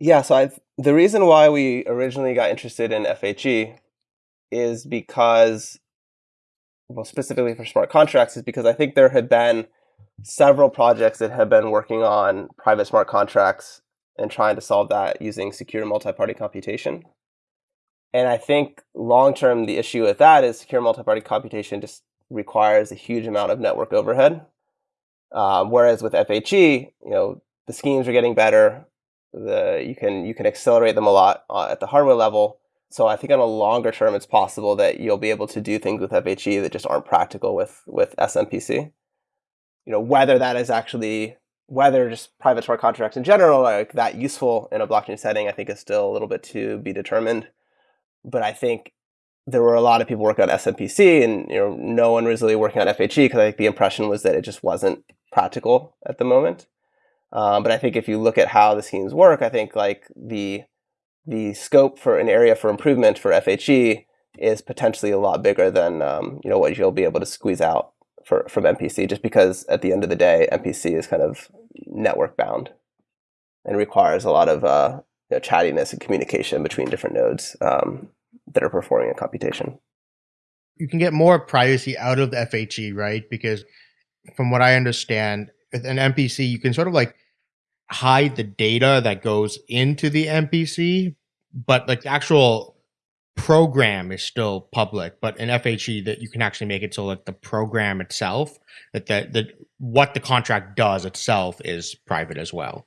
Yeah, so I've, the reason why we originally got interested in FHE is because, well, specifically for smart contracts, is because I think there had been several projects that have been working on private smart contracts and trying to solve that using secure multi-party computation. And I think long term, the issue with that is secure multi-party computation just requires a huge amount of network overhead. Um, whereas with FHE, you know, the schemes are getting better. The you can you can accelerate them a lot uh, at the hardware level. So I think on a longer term, it's possible that you'll be able to do things with FHE that just aren't practical with with SMPC. You know, whether that is actually whether just private smart contracts in general are like that useful in a blockchain setting, I think is still a little bit to be determined but I think there were a lot of people working on SMPC, and you know, no one was really working on FHE because I think the impression was that it just wasn't practical at the moment. Um, but I think if you look at how the schemes work, I think like the the scope for an area for improvement for FHE is potentially a lot bigger than um, you know what you'll be able to squeeze out for, from MPC, just because at the end of the day, MPC is kind of network bound and requires a lot of uh, you know, chattiness and communication between different nodes um, that are performing a computation. You can get more privacy out of the FHE, right? Because from what I understand, with an MPC, you can sort of like hide the data that goes into the MPC, but like the actual program is still public. But in FHE, that you can actually make it so like the program itself, that the, the what the contract does itself is private as well.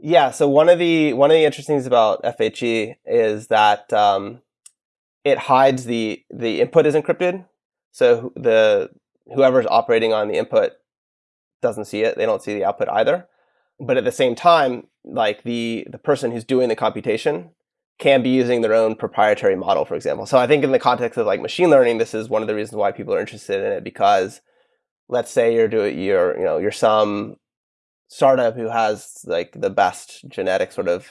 Yeah. So one of the one of the interesting things about FHE is that um, it hides the the input is encrypted. So the whoever's operating on the input doesn't see it. They don't see the output either. But at the same time, like the the person who's doing the computation can be using their own proprietary model, for example. So I think in the context of like machine learning, this is one of the reasons why people are interested in it because let's say you're doing you're you know you're some startup who has like the best genetic sort of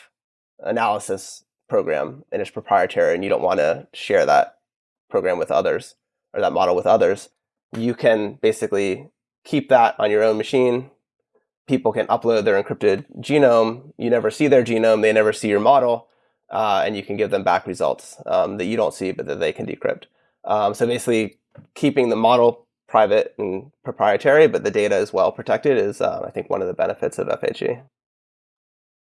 analysis program and it's proprietary and you don't want to share that program with others or that model with others, you can basically keep that on your own machine. People can upload their encrypted genome. You never see their genome. They never see your model. Uh, and you can give them back results um, that you don't see, but that they can decrypt. Um, so basically, keeping the model private and proprietary, but the data is well protected is, uh, I think, one of the benefits of FHE.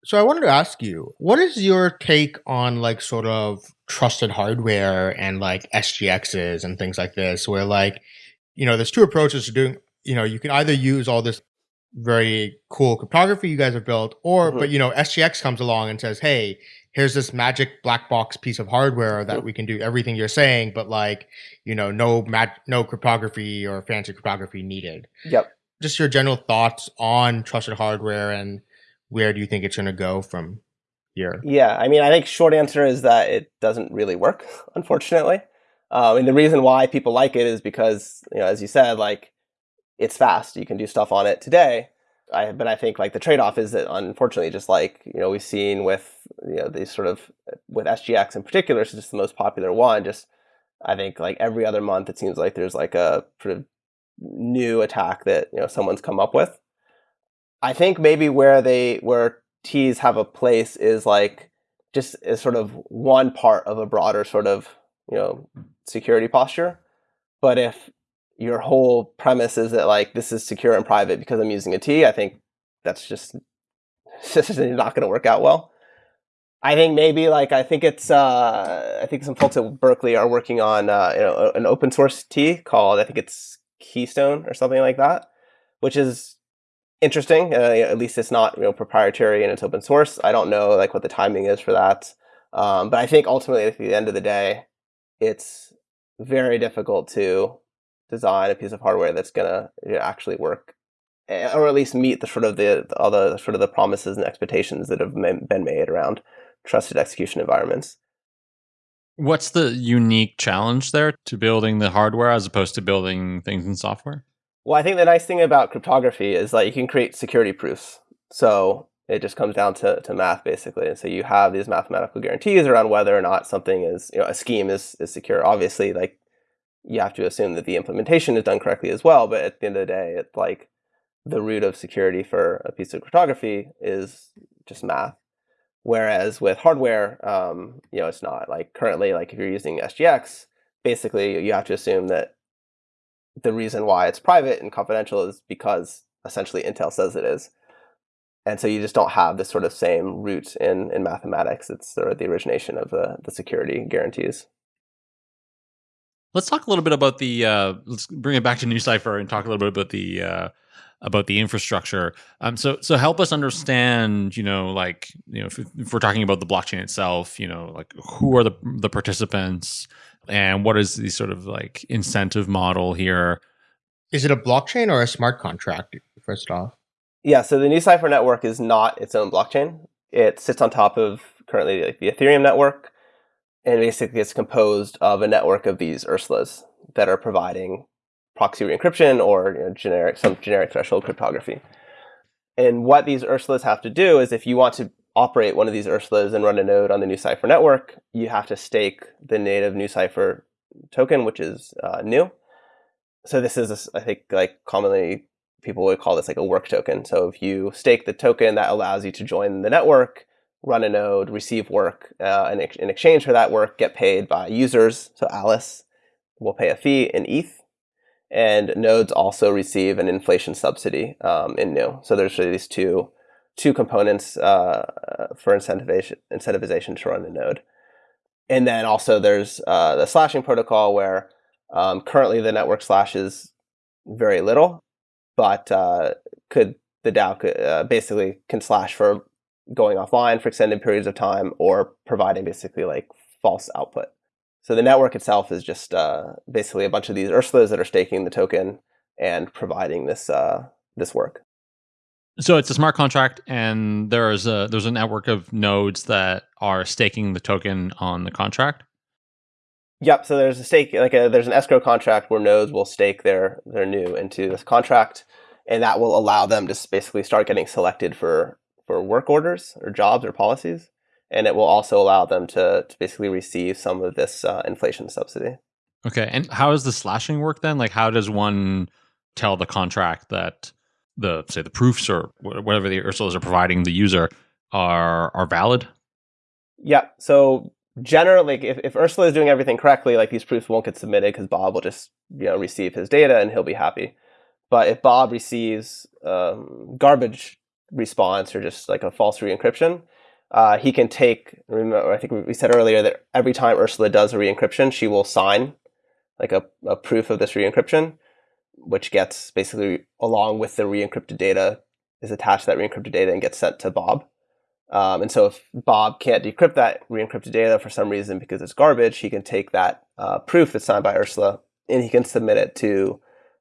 So I wanted to ask you, what is your take on like sort of trusted hardware and like SGXs and things like this, where like, you know, there's two approaches to doing, you know, you can either use all this very cool cryptography you guys have built, or, mm-hmm. but you know, SGX comes along and says, hey, here's this magic black box piece of hardware that we can do everything you're saying, but like, you know, no mat, no cryptography or fancy cryptography needed. Yep. Just your general thoughts on trusted hardware and where do you think it's going to go from here? Yeah, I mean, I think short answer is that it doesn't really work, <laughs> unfortunately. Um, and the reason why people like it is because, you know, as you said, like it's fast. You can do stuff on it today. I, but I think like the trade-off is that unfortunately, just like you know we've seen with you know these sort of with SGX in particular, it's just the most popular one. Just I think like every other month, it seems like there's like a sort of new attack that you know someone's come up with. I think maybe where they where TEEs have a place is like just as sort of one part of a broader sort of you know security posture. But if your whole premise is that like this is secure and private because I'm using a TEE, I think that's just <laughs> this is not going to work out well. I think maybe like I think it's uh, I think some folks at Berkeley are working on uh, you know an open source TEE called I think it's Keystone or something like that, which is interesting. Uh, at least it's not you know proprietary and it's open source. I don't know like what the timing is for that, um, but I think ultimately at the end of the day, it's very difficult to design a piece of hardware that's gonna you know, actually work, eh, or at least meet the sort of the all the sort of the promises and expectations that have been made around trusted execution environments. What's the unique challenge there to building the hardware as opposed to building things in software? Well, I think the nice thing about cryptography is that you can create security proofs. So it just comes down to, to math basically. And so you have these mathematical guarantees around whether or not something is, you know, a scheme is, is secure. Obviously, like you have to assume that the implementation is done correctly as well. But at the end of the day, it's like the root of security for a piece of cryptography is just math. Whereas with hardware, um, you know, it's not like currently, like if you're using SGX, basically you have to assume that the reason why it's private and confidential is because essentially Intel says it is. And so you just don't have this sort of same root in, in mathematics. It's sort of the origination of the, the security guarantees. Let's talk a little bit about the, uh, let's bring it back to NuCypher and talk a little bit about the, uh, about the infrastructure. Um, so so help us understand, you know, like you know, if, if, we're talking about the blockchain itself, you know, like who are the the participants and what is the sort of like incentive model here? Is it a blockchain or a smart contract? First off, yeah. So the NuCypher network is not its own blockchain. It sits on top of currently like the Ethereum network, and basically it's composed of a network of these Ursulas that are providing proxy re-encryption or you know, generic some generic threshold cryptography. And what these Ursulas have to do is if you want to operate one of these Ursulas and run a node on the NuCypher network, you have to stake the native NuCypher token, which is uh, NU. So this is, I think, like commonly people would call this like a work token. So if you stake the token, that allows you to join the network, run a node, receive work, uh, and in exchange for that work, get paid by users. So Alice will pay a fee in ETH, and nodes also receive an inflation subsidy um, in NU. So there's really these two two components uh, for incentivization incentivization to run a node, and then also there's uh, the slashing protocol where um, currently the network slashes very little, but uh, could the DAO uh, basically can slash for going offline for extended periods of time or providing basically like false output. So the network itself is just uh, basically a bunch of these Ursulas that are staking the token and providing this uh, this work. So it's a smart contract, and there's a there's a network of nodes that are staking the token on the contract. Yep. So there's a stake, like a, there's an escrow contract where nodes will stake their their NU into this contract, and that will allow them to basically start getting selected for for work orders or jobs or policies and it will also allow them to, to basically receive some of this uh, inflation subsidy. Okay, and how does the slashing work then? Like, how does one tell the contract that the say the proofs or whatever the Ursulas are providing the user are are valid? Yeah. So generally, if, if Ursula is doing everything correctly, like these proofs won't get submitted because Bob will just you know receive his data and he'll be happy. But if Bob receives um, garbage response or just like a false re-encryption, uh, he can take. Remember, I think we said earlier that every time Ursula does a re-encryption, she will sign like a, a proof of this re-encryption, which gets basically along with the re-encrypted data is attached to that re-encrypted data and gets sent to Bob. Um, and so if Bob can't decrypt that re-encrypted data for some reason because it's garbage, he can take that uh, proof that's signed by Ursula and he can submit it to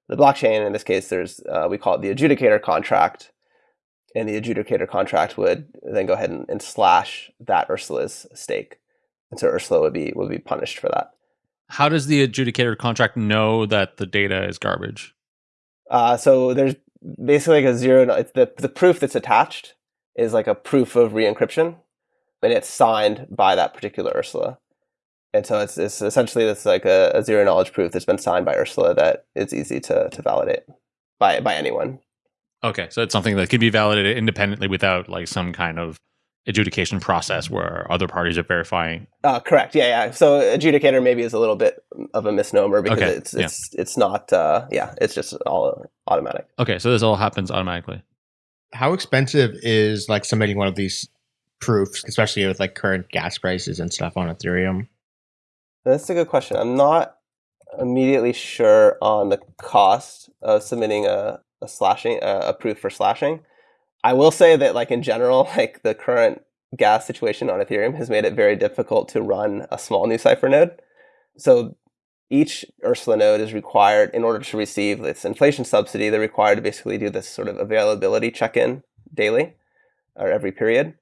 the blockchain. In this case, there's uh, we call it the adjudicator contract, and the adjudicator contract would then go ahead and, and slash that Ursula's stake. And so Ursula would be would be punished for that. How does the adjudicator contract know that the data is garbage? Uh, so there's basically like a zero. It's the the proof that's attached is like a proof of re-encryption, and it's signed by that particular Ursula. And so it's, it's essentially it's like a, a zero knowledge proof that's been signed by Ursula that is easy to to validate by by anyone. Okay, so it's something that can be validated independently without like some kind of adjudication process where other parties are verifying. Uh, correct. Yeah, yeah. So adjudicator maybe is a little bit of a misnomer because Okay, it's it's it's not. Uh, yeah, it's just all automatic. Okay, so this all happens automatically. How expensive is like submitting one of these proofs, especially with like current gas prices and stuff on Ethereum? That's a good question. I'm not immediately sure on the cost of submitting a, a slashing a, a proof for slashing. I will say that like in general, <laughs> like the current gas situation on Ethereum has made it very difficult to run a small NuCypher node. So each Ursula node is required in order to receive this inflation subsidy, they're required to basically do this sort of availability check-in daily or every period.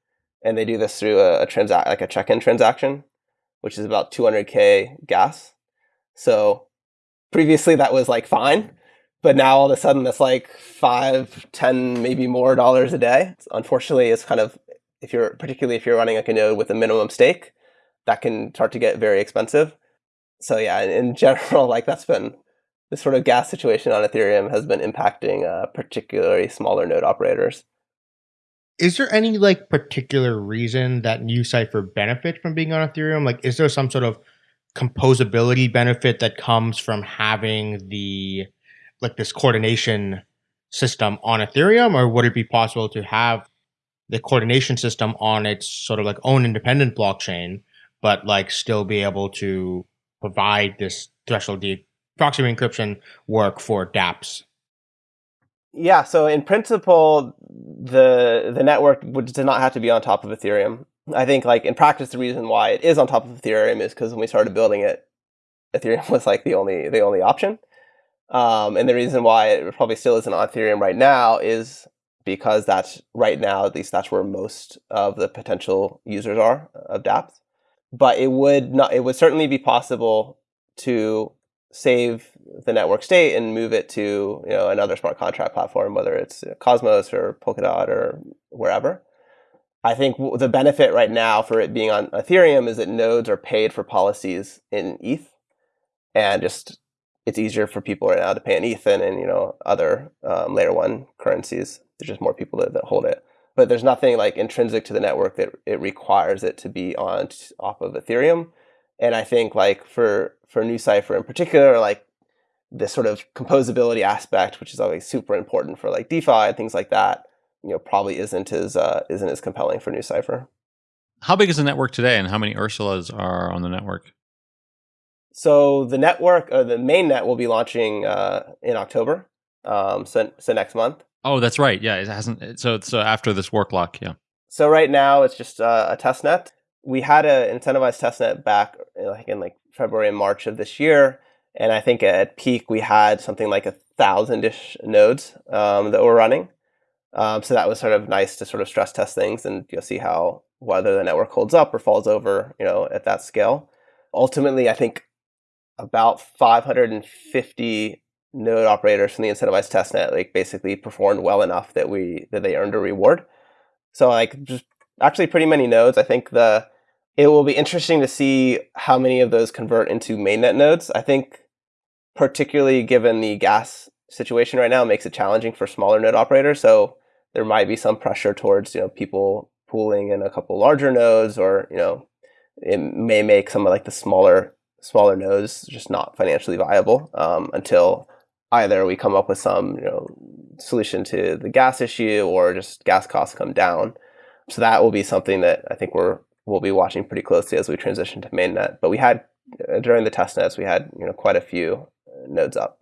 And they do this through a, a transact like a check-in transaction, which is about 200k gas. So previously that was like fine, but now all of a sudden that's like five, ten, maybe more dollars a day. Unfortunately, it's kind of if you're particularly if you're running like a node with a minimum stake, that can start to get very expensive. So yeah, in, <laughs> general, like that's been this sort of gas situation on Ethereum has been impacting uh, particularly smaller node operators. Is there any like particular reason that NuCypher benefits from being on Ethereum? Like, is there some sort of composability benefit that comes from having the like this coordination system on Ethereum, or would it be possible to have the coordination system on its sort of like own independent blockchain, but like still be able to provide this threshold de- proxy encryption work for dApps? Yeah, so in principle, the the network would, does not have to be on top of Ethereum. I think like in practice, the reason why it is on top of Ethereum is because when we started building it, Ethereum <laughs> was like the only the only option. Um, and the reason why it probably still isn't on Ethereum right now is because that's right now, at least that's where most of the potential users are of dApps. But it would not, it would certainly be possible to save the network state and move it to you know another smart contract platform, whether it's Cosmos or Polkadot or wherever. I think the benefit right now for it being on Ethereum is that nodes are paid for policies in ETH, and just it's easier for people right now to pay in ETH than in you know other um, layer one currencies. There's just more people that, that hold it, but there's nothing like intrinsic to the network that it requires it to be on off of Ethereum. And I think like for for NuCypher in particular, like this sort of composability aspect, which is always super important for like DeFi and things like that, you know, probably isn't as uh, isn't as compelling for NuCypher. How big is the network today, and how many Ursulas are on the network? So the network, uh, the main net, will be launching uh, in October, um, so so next month. Oh, that's right. Yeah, it hasn't. So so after this work lock, yeah. So right now it's just uh, a test net. We had an incentivized test net back like in like February and March of this year, and I think at peak we had something like a thousand ish nodes um, that were running. Um, so that was sort of nice to sort of stress test things and you know, see how whether the network holds up or falls over, you know, at that scale. Ultimately, I think about 550 node operators from the incentivized testnet like basically performed well enough that we that they earned a reward. So like just actually pretty many nodes. I think the it will be interesting to see how many of those convert into mainnet nodes. I think particularly given the gas situation right now makes it challenging for smaller node operators. So there might be some pressure towards you know people pooling in a couple larger nodes, or you know it may make some of like the smaller smaller nodes just not financially viable um, until either we come up with some you know solution to the gas issue or just gas costs come down. So that will be something that I think we're we'll be watching pretty closely as we transition to mainnet. But we had uh, during the test nets we had you know quite a few nodes up.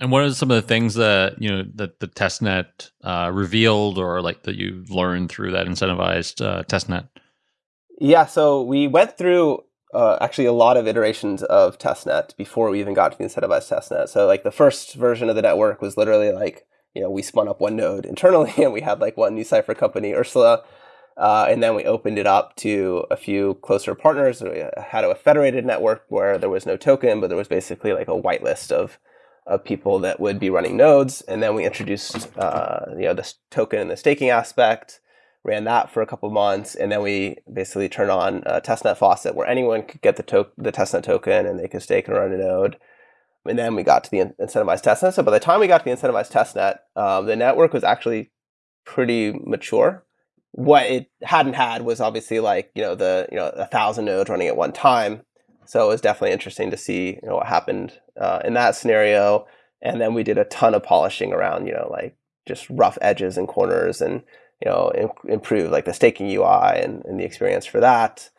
And what are some of the things that you know that the testnet uh, revealed, or like that you learned through that incentivized uh, testnet? Yeah, so we went through uh, actually a lot of iterations of testnet before we even got to the incentivized testnet. So like the first version of the network was literally like you know we spun up one node internally <laughs> and we had like one NuCypher company Ursula. Uh, and then we opened it up to a few closer partners. We had a federated network where there was no token, but there was basically like a whitelist of of people that would be running nodes. And then we introduced uh, you know this token and the staking aspect, ran that for a couple months, and then we basically turned on a testnet faucet where anyone could get the to- the testnet token and they could stake and run a node. And then we got to the incentivized testnet. So by the time we got to the incentivized testnet, um, the network was actually pretty mature. what it hadn't had was obviously like you know the you know a thousand nodes running at one time. So it was definitely interesting to see you know what happened uh, in that scenario. And then we did a ton of polishing around you know like just rough edges and corners and you know improve like the staking UI and, and the experience for that.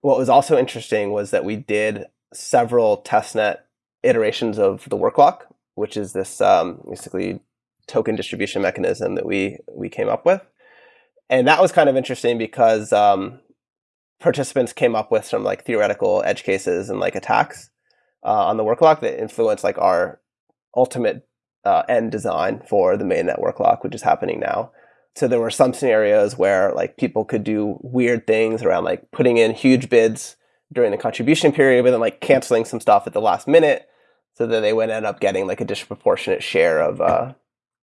What was also interesting was that we did several testnet iterations of the work lock, which is this um, basically token distribution mechanism that we we came up with and that was kind of interesting because um, participants came up with some like theoretical edge cases and like attacks uh, on the work lock that influence like our ultimate uh, end design for the main network lock, which is happening now. So there were some scenarios where like people could do weird things around like putting in huge bids during the contribution period, but then like canceling some stuff at the last minute, so that they would end up getting like a disproportionate share of uh,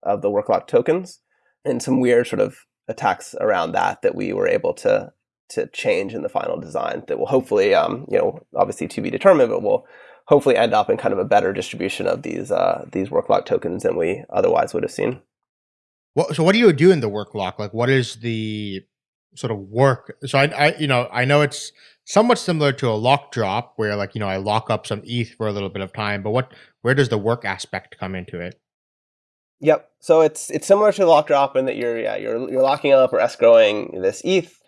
of the work lock tokens, and some weird sort of attacks around that that we were able to to change in the final design that will hopefully um, you know obviously to be determined but will hopefully end up in kind of a better distribution of these uh, these work lock tokens than we otherwise would have seen so what do you do in the work lock like what is the sort of work so I, I you know i know it's somewhat similar to a lock drop where like you know i lock up some eth for a little bit of time but what where does the work aspect come into it Yep. So it's it's similar to lock drop in that you're yeah you're you're locking up or escrowing this ETH,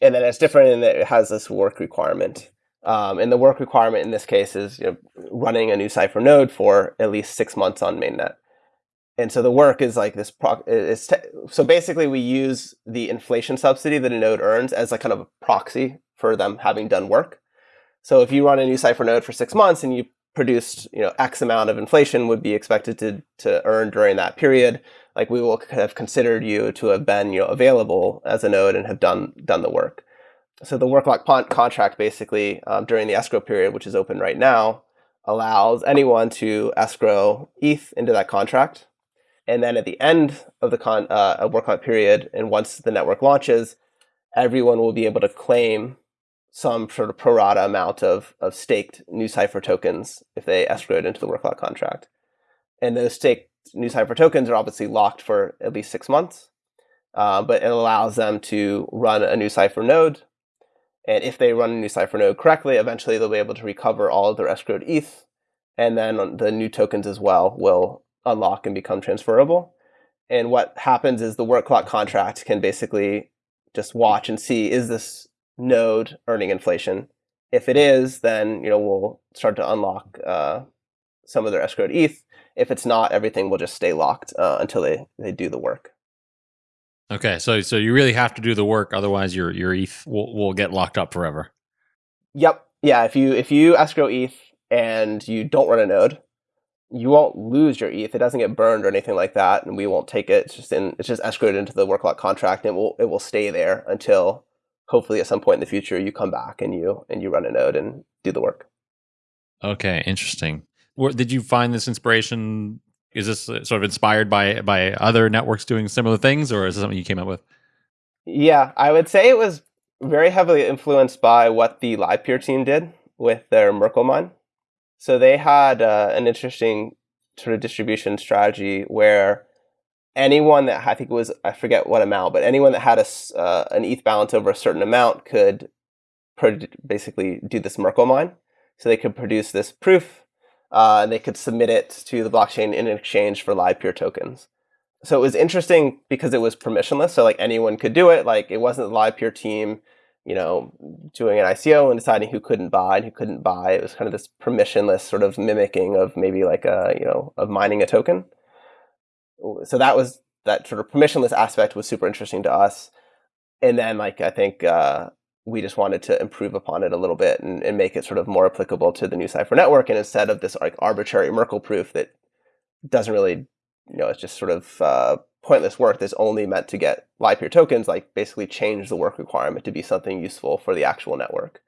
and then it's different in that it has this work requirement. Um, and the work requirement in this case is you know, running a NuCypher node for at least six months on mainnet. And so the work is like this. Pro- is so basically, we use the inflation subsidy that a node earns as a kind of a proxy for them having done work. So if you run a NuCypher node for six months and you produced you know x amount of inflation would be expected to to earn during that period like we will have considered you to have been you know available as a node and have done done the work so the work lock contract basically um, during the escrow period which is open right now allows anyone to escrow eth into that contract and then at the end of the con uh, work lock period and once the network launches everyone will be able to claim some sort of pro rata amount of, of staked NuCypher tokens if they escrowed into the worklock contract. And those staked NuCypher tokens are obviously locked for at least six months, uh, but it allows them to run a NuCypher node. And if they run a NuCypher node correctly, eventually they'll be able to recover all of their escrowed ETH, and then the new tokens as well will unlock and become transferable. And what happens is the work lock contract can basically just watch and see is this node earning inflation. If it is, then you know we'll start to unlock uh, some of their escrowed ETH. If it's not, everything will just stay locked uh, until they, they do the work. Okay, so so you really have to do the work, otherwise your your ETH will, will get locked up forever. Yep. Yeah. If you if you escrow ETH and you don't run a node, you won't lose your ETH. It doesn't get burned or anything like that, and we won't take it. It's just in it's just escrowed into the work lock contract, and it will it will stay there until hopefully at some point in the future you come back and you and you run a node and do the work. Okay, interesting. Where, did you find this inspiration? Is this uh, sort of inspired by by other networks doing similar things, or is it something you came up with? Yeah, I would say it was very heavily influenced by what the Livepeer team did with their Merkle mine. So they had uh, an interesting sort of distribution strategy where anyone that I think it was I forget what amount, but anyone that had a uh, an ETH balance over a certain amount could basically do this Merkle mine. So they could produce this proof, uh, and they could submit it to the blockchain in exchange for Livepeer tokens. So it was interesting because it was permissionless. So like anyone could do it. Like it wasn't the Livepeer team, you know, doing an ICO and deciding who couldn't buy and who couldn't buy. It was kind of this permissionless sort of mimicking of maybe like a you know of mining a token so that was that sort of permissionless aspect was super interesting to us. And then like I think uh, we just wanted to improve upon it a little bit and, and make it sort of more applicable to the NuCypher network. And instead of this like arbitrary Merkle proof that doesn't really, you know, it's just sort of uh, pointless work that's only meant to get Livepeer tokens, like basically change the work requirement to be something useful for the actual network.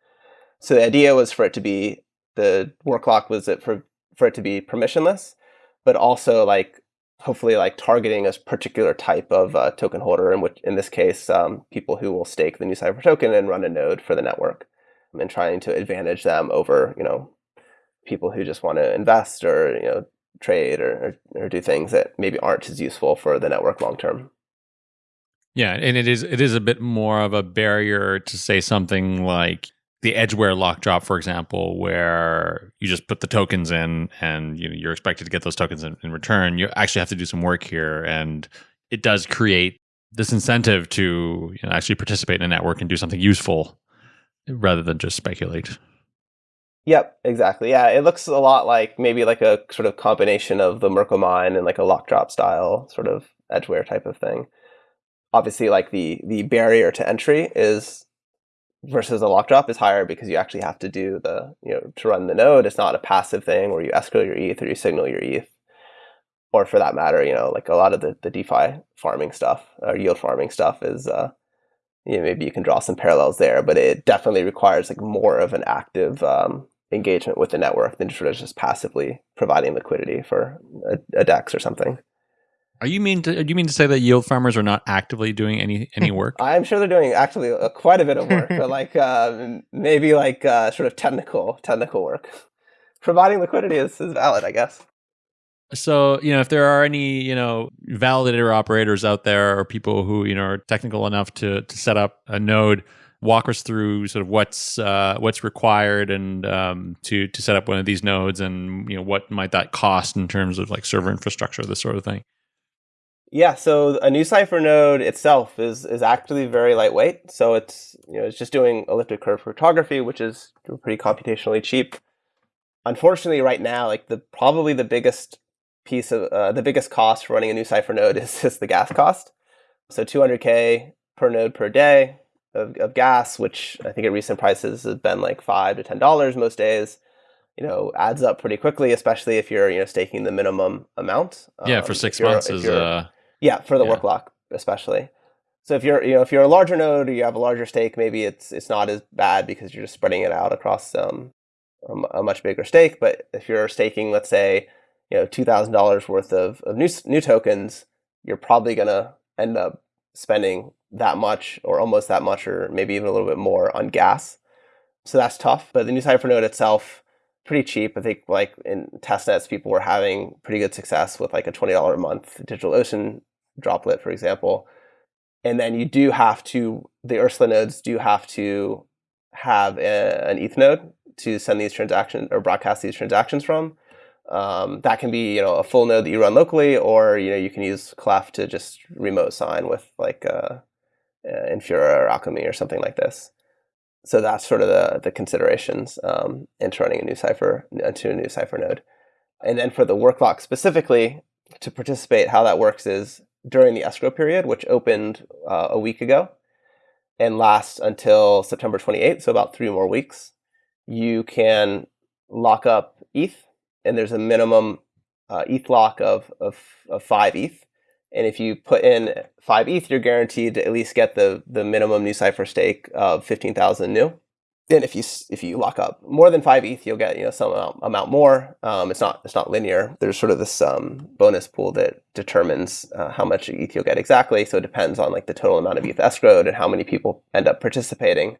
So the idea was for it to be the work lock was it for for it to be permissionless, but also like hopefully like targeting a particular type of uh, token holder, in which in this case, um, people who will stake the NuCypher token and run a node for the network, and trying to advantage them over you know people who just want to invest or you know trade or, or, or do things that maybe aren't as useful for the network long term. Yeah, and it is it is a bit more of a barrier to say something like the Edgeware lock drop, for example, where you just put the tokens in and you know, you're expected to get those tokens in, in return. You actually have to do some work here, and it does create this incentive to you know, actually participate in a network and do something useful rather than just speculate. Yep, exactly. Yeah, it looks a lot like maybe like a sort of combination of the Merkle mine and like a lock drop style sort of Edgeware type of thing. Obviously, like the the barrier to entry is versus a lock drop is higher because you actually have to do the you know to run the node. It's not a passive thing where you escrow your ETH or you signal your ETH, or for that matter, you know like a lot of the the DeFi farming stuff or yield farming stuff is. Uh, you know, maybe you can draw some parallels there, but it definitely requires like more of an active um, engagement with the network than sort of just passively providing liquidity for a, a DEX or something. Are you mean to, you mean to say that yield farmers are not actively doing any any work? <laughs> I'm sure they're doing actually uh, quite a bit of work, <laughs> but like uh, maybe like uh, sort of technical technical work. Providing liquidity is, is valid, I guess. So you know, if there are any you know validator operators out there or people who you know are technical enough to to set up a node walk us through sort of what's uh, what's required and um, to to set up one of these nodes, and you know what might that cost in terms of like server infrastructure, this sort of thing. Yeah, so a NuCypher node itself is is actually very lightweight. So it's you know it's just doing elliptic curve cryptography, which is pretty computationally cheap. Unfortunately, right now, like the probably the biggest piece of uh, the biggest cost for running a NuCypher node <laughs> is, is the gas cost. So 200k per node per day of, of gas, which I think at recent prices has been like five to ten dollars most days. You know, adds up pretty quickly, especially if you're you know staking the minimum amount. Yeah, um, for six months is uh, yeah for the yeah. work lock especially. So if you're you know if you're a larger node or you have a larger stake, maybe it's it's not as bad because you're just spreading it out across um, a, a much bigger stake. But if you're staking, let's say, you know, two thousand dollars worth of, of NU NU tokens, you're probably gonna end up spending that much or almost that much or maybe even a little bit more on gas. So that's tough. But the NuCypher node itself, pretty cheap. I think like in testnets, people were having pretty good success with like a $20 a month DigitalOcean droplet, for example. And then you do have to, the Ursula nodes do have to have a, an ETH node to send these transactions or broadcast these transactions from. Um, that can be you know a full node that you run locally, or you know you can use Clef to just remote sign with like uh, uh, Infura or Alchemy or something like this. So that's sort of the, the considerations um, into running a NuCypher into a NuCypher node. And then for the work lock specifically, to participate, how that works is during the escrow period, which opened uh, a week ago and lasts until September 28th, so about three more weeks, you can lock up ETH, and there's a minimum uh, ETH lock of, of, of five ETH. And if you put in five ETH, you're guaranteed to at least get the the minimum NuCypher stake of fifteen thousand NU. Then if you if you lock up more than five ETH, you'll get you know some amount, amount more. Um, it's not it's not linear. There's sort of this um, bonus pool that determines uh, how much ETH you'll get exactly. So it depends on like the total amount of ETH escrowed and how many people end up participating.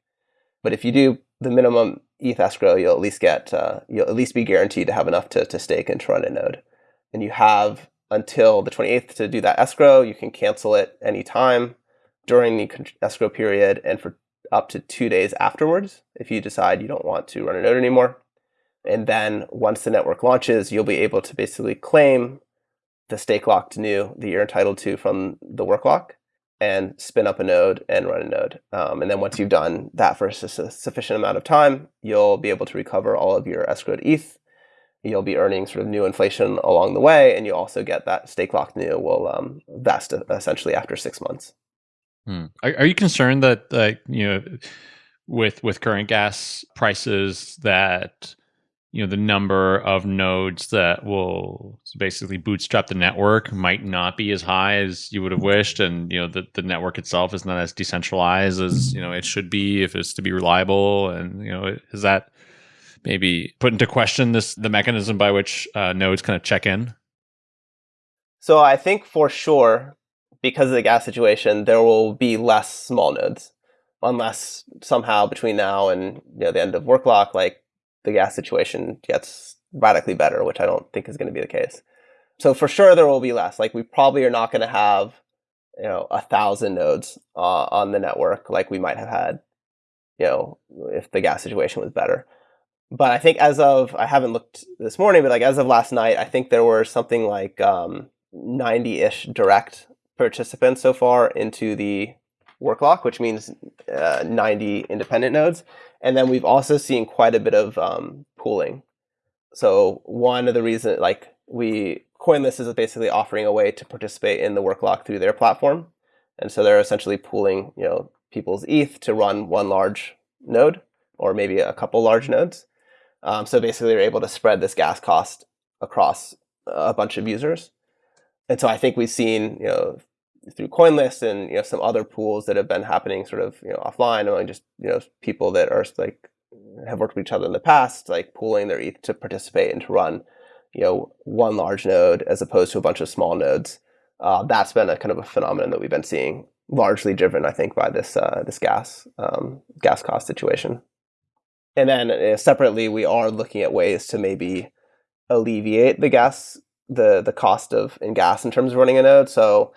But if you do the minimum ETH escrow, you'll at least get uh, you'll at least be guaranteed to have enough to to stake and to run a node. And you have until the 28th to do that escrow. You can cancel it anytime during the escrow period and for up to two days afterwards if you decide you don't want to run a node anymore. And then once the network launches, you'll be able to basically claim the stake locked NU that you're entitled to from the work lock and spin up a node and run a node. Um, and then once you've done that for a sufficient amount of time, you'll be able to recover all of your escrowed ETH you'll be earning sort of NU inflation along the way, and you also get that stake locked NU will um, vest essentially after six months. Hmm. Are, are, you concerned that like you know with with current gas prices that you know the number of nodes that will basically bootstrap the network might not be as high as you would have wished and you know the, the network itself is not as decentralized as you know it should be if it's to be reliable and you know is that maybe put into question this the mechanism by which uh, nodes kind of check in? So I think for sure, because of the gas situation, there will be less small nodes, unless somehow between now and you know the end of work lock, like the gas situation gets radically better, which I don't think is going to be the case. So for sure there will be less. Like we probably are not going to have you know a thousand nodes uh, on the network like we might have had you know if the gas situation was better but i think as of i haven't looked this morning but like as of last night i think there were something like um, 90-ish direct participants so far into the work lock which means uh, 90 independent nodes and then we've also seen quite a bit of um, pooling so one of the reasons like we CoinList is basically offering a way to participate in the work lock through their platform. And so they're essentially pooling, you know, people's ETH to run one large node or maybe a couple large nodes. Um, so basically they're able to spread this gas cost across a bunch of users. And so I think we've seen, you know, through CoinList and you know some other pools that have been happening sort of you know offline among just you know people that are like have worked with each other in the past, like pooling their ETH to participate and to run you know one large node as opposed to a bunch of small nodes. Uh, that's been a kind of a phenomenon that we've been seeing, largely driven, I think, by this uh, this gas um, gas cost situation. And then uh, separately, we are looking at ways to maybe alleviate the gas the the cost of in gas in terms of running a node. So,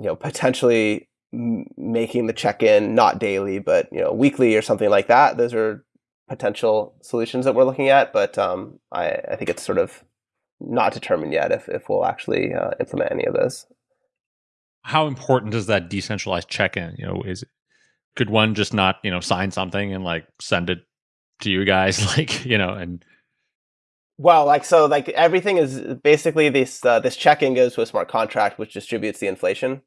you know, potentially making the check in not daily, but you know, weekly or something like that. Those are potential solutions that we're looking at. But um, I, I think it's sort of not determined yet if, if we'll actually uh, implement any of those. How important is that decentralized check-in? You know, is could one just not you know sign something and like send it to you guys, <laughs> like you know, and well, like so, like everything is basically this uh, this check-in goes to a smart contract which distributes the inflation.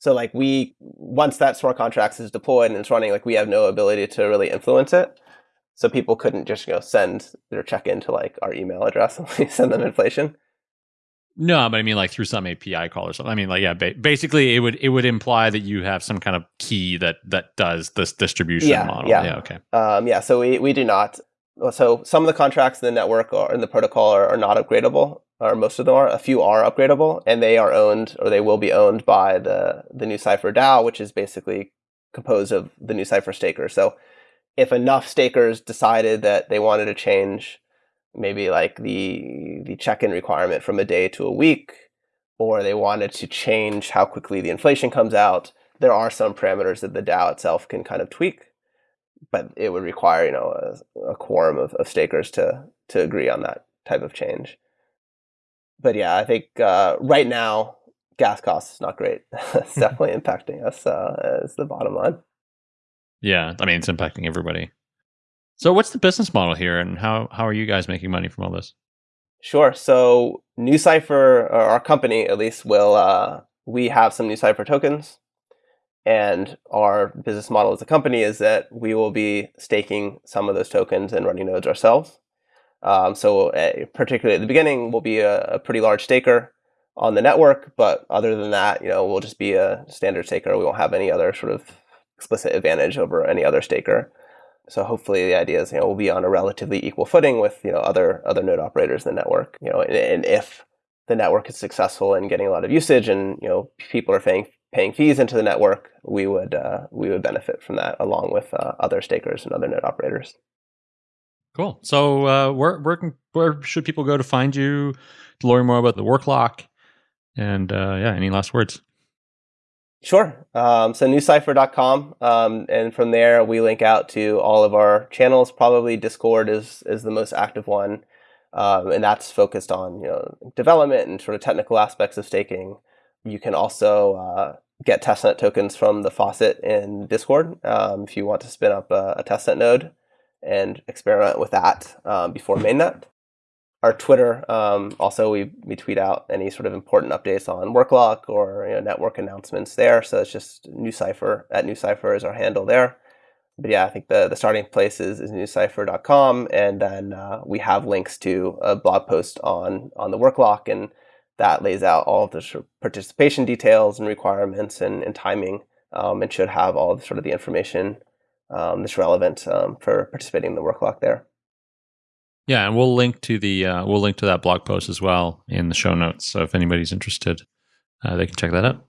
So like we once that smart contract is deployed and it's running, like we have no ability to really influence it. So people couldn't just you know send their check in to like our email address <laughs> and we send them inflation. No, but I mean like through some API call or something. I mean like yeah, ba- basically it would it would imply that you have some kind of key that that does this distribution yeah, model. Yeah. yeah, okay. Um, yeah, so we we do not. So some of the contracts in the network or in the protocol are, are not upgradable, or most of them are. A few are upgradable, and they are owned or they will be owned by the the NuCypher DAO, which is basically composed of the NuCypher staker. So if enough stakers decided that they wanted to change maybe like the the check-in requirement from a day to a week or they wanted to change how quickly the inflation comes out there are some parameters that the dao itself can kind of tweak but it would require you know a, a quorum of, of stakers to to agree on that type of change but yeah i think uh, right now gas costs is not great <laughs> it's <laughs> definitely impacting us uh, as the bottom line yeah, I mean it's impacting everybody. So what's the business model here and how how are you guys making money from all this? Sure. So NuCypher, or our company at least, will uh, we have some NuCypher tokens, and our business model as a company is that we will be staking some of those tokens and running nodes ourselves. Um, so uh, particularly at the beginning, we'll be a, a, pretty large staker on the network, but other than that, you know, we'll just be a standard staker. We won't have any other sort of explicit advantage over any other staker. So hopefully the idea is, you know, we'll be on a relatively equal footing with, you know, other other node operators in the network. You know, and, and if the network is successful in getting a lot of usage and, you know, people are paying paying fees into the network, we would uh, we would benefit from that along with uh, other stakers and other net operators. Cool. So uh, where where can, where should people go to find you to learn more about the work lock? And uh, yeah, any last words? Sure. Um, so nucypher.com. Um, and from there, we link out to all of our channels. Probably Discord is, is the most active one. Um, and that's focused on you know development and sort of technical aspects of staking. You can also uh, get testnet tokens from the faucet in Discord um, if you want to spin up a, a, testnet node and experiment with that um, before mainnet our Twitter. Um, also, we, we tweet out any sort of important updates on WorkLock or you know, network announcements there. So it's just NuCypher at NuCypher is our handle there. But yeah, I think the, the starting place is, is nucypher.com. And then uh, we have links to a blog post on, on the WorkLock, and that lays out all of the sort of participation details and requirements and, and timing um, and should have all the, sort of the information um, that's relevant um, for participating in the WorkLock there. Yeah, and we'll link to the uh, we'll link to that blog post as well in the show notes. So if anybody's interested, uh, they can check that out.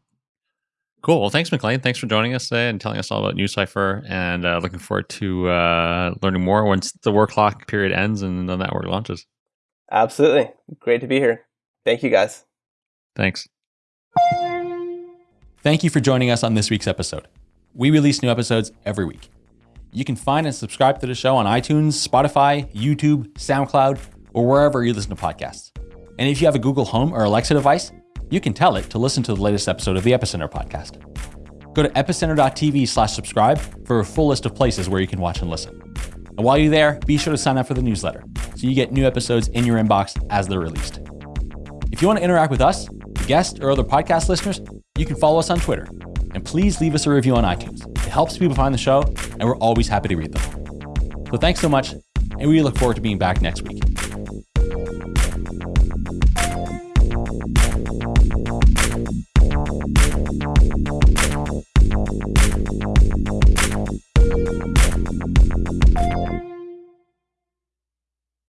Cool. Well, thanks, MacLane. Thanks for joining us today and telling us all about NuCypher. And uh, looking forward to uh, learning more once the work lock period ends and the network launches. Absolutely. Great to be here. Thank you, guys. Thanks. Thank you for joining us on this week's episode. We release new episodes every week. You can find and subscribe to the show on iTunes, Spotify, YouTube, SoundCloud, or wherever you listen to podcasts. And if you have a Google Home or Alexa device, you can tell it to listen to the latest episode of the Epicenter podcast. Go to epicenter.tv slash subscribe for a full list of places where you can watch and listen. And while you're there, be sure to sign up for the newsletter so you get new episodes in your inbox as they're released. If you want to interact with us, guests, or other podcast listeners, you can follow us on Twitter. And please leave us a review on iTunes. It helps people find the show, and we're always happy to read them. So thanks so much, and we look forward to being back next week.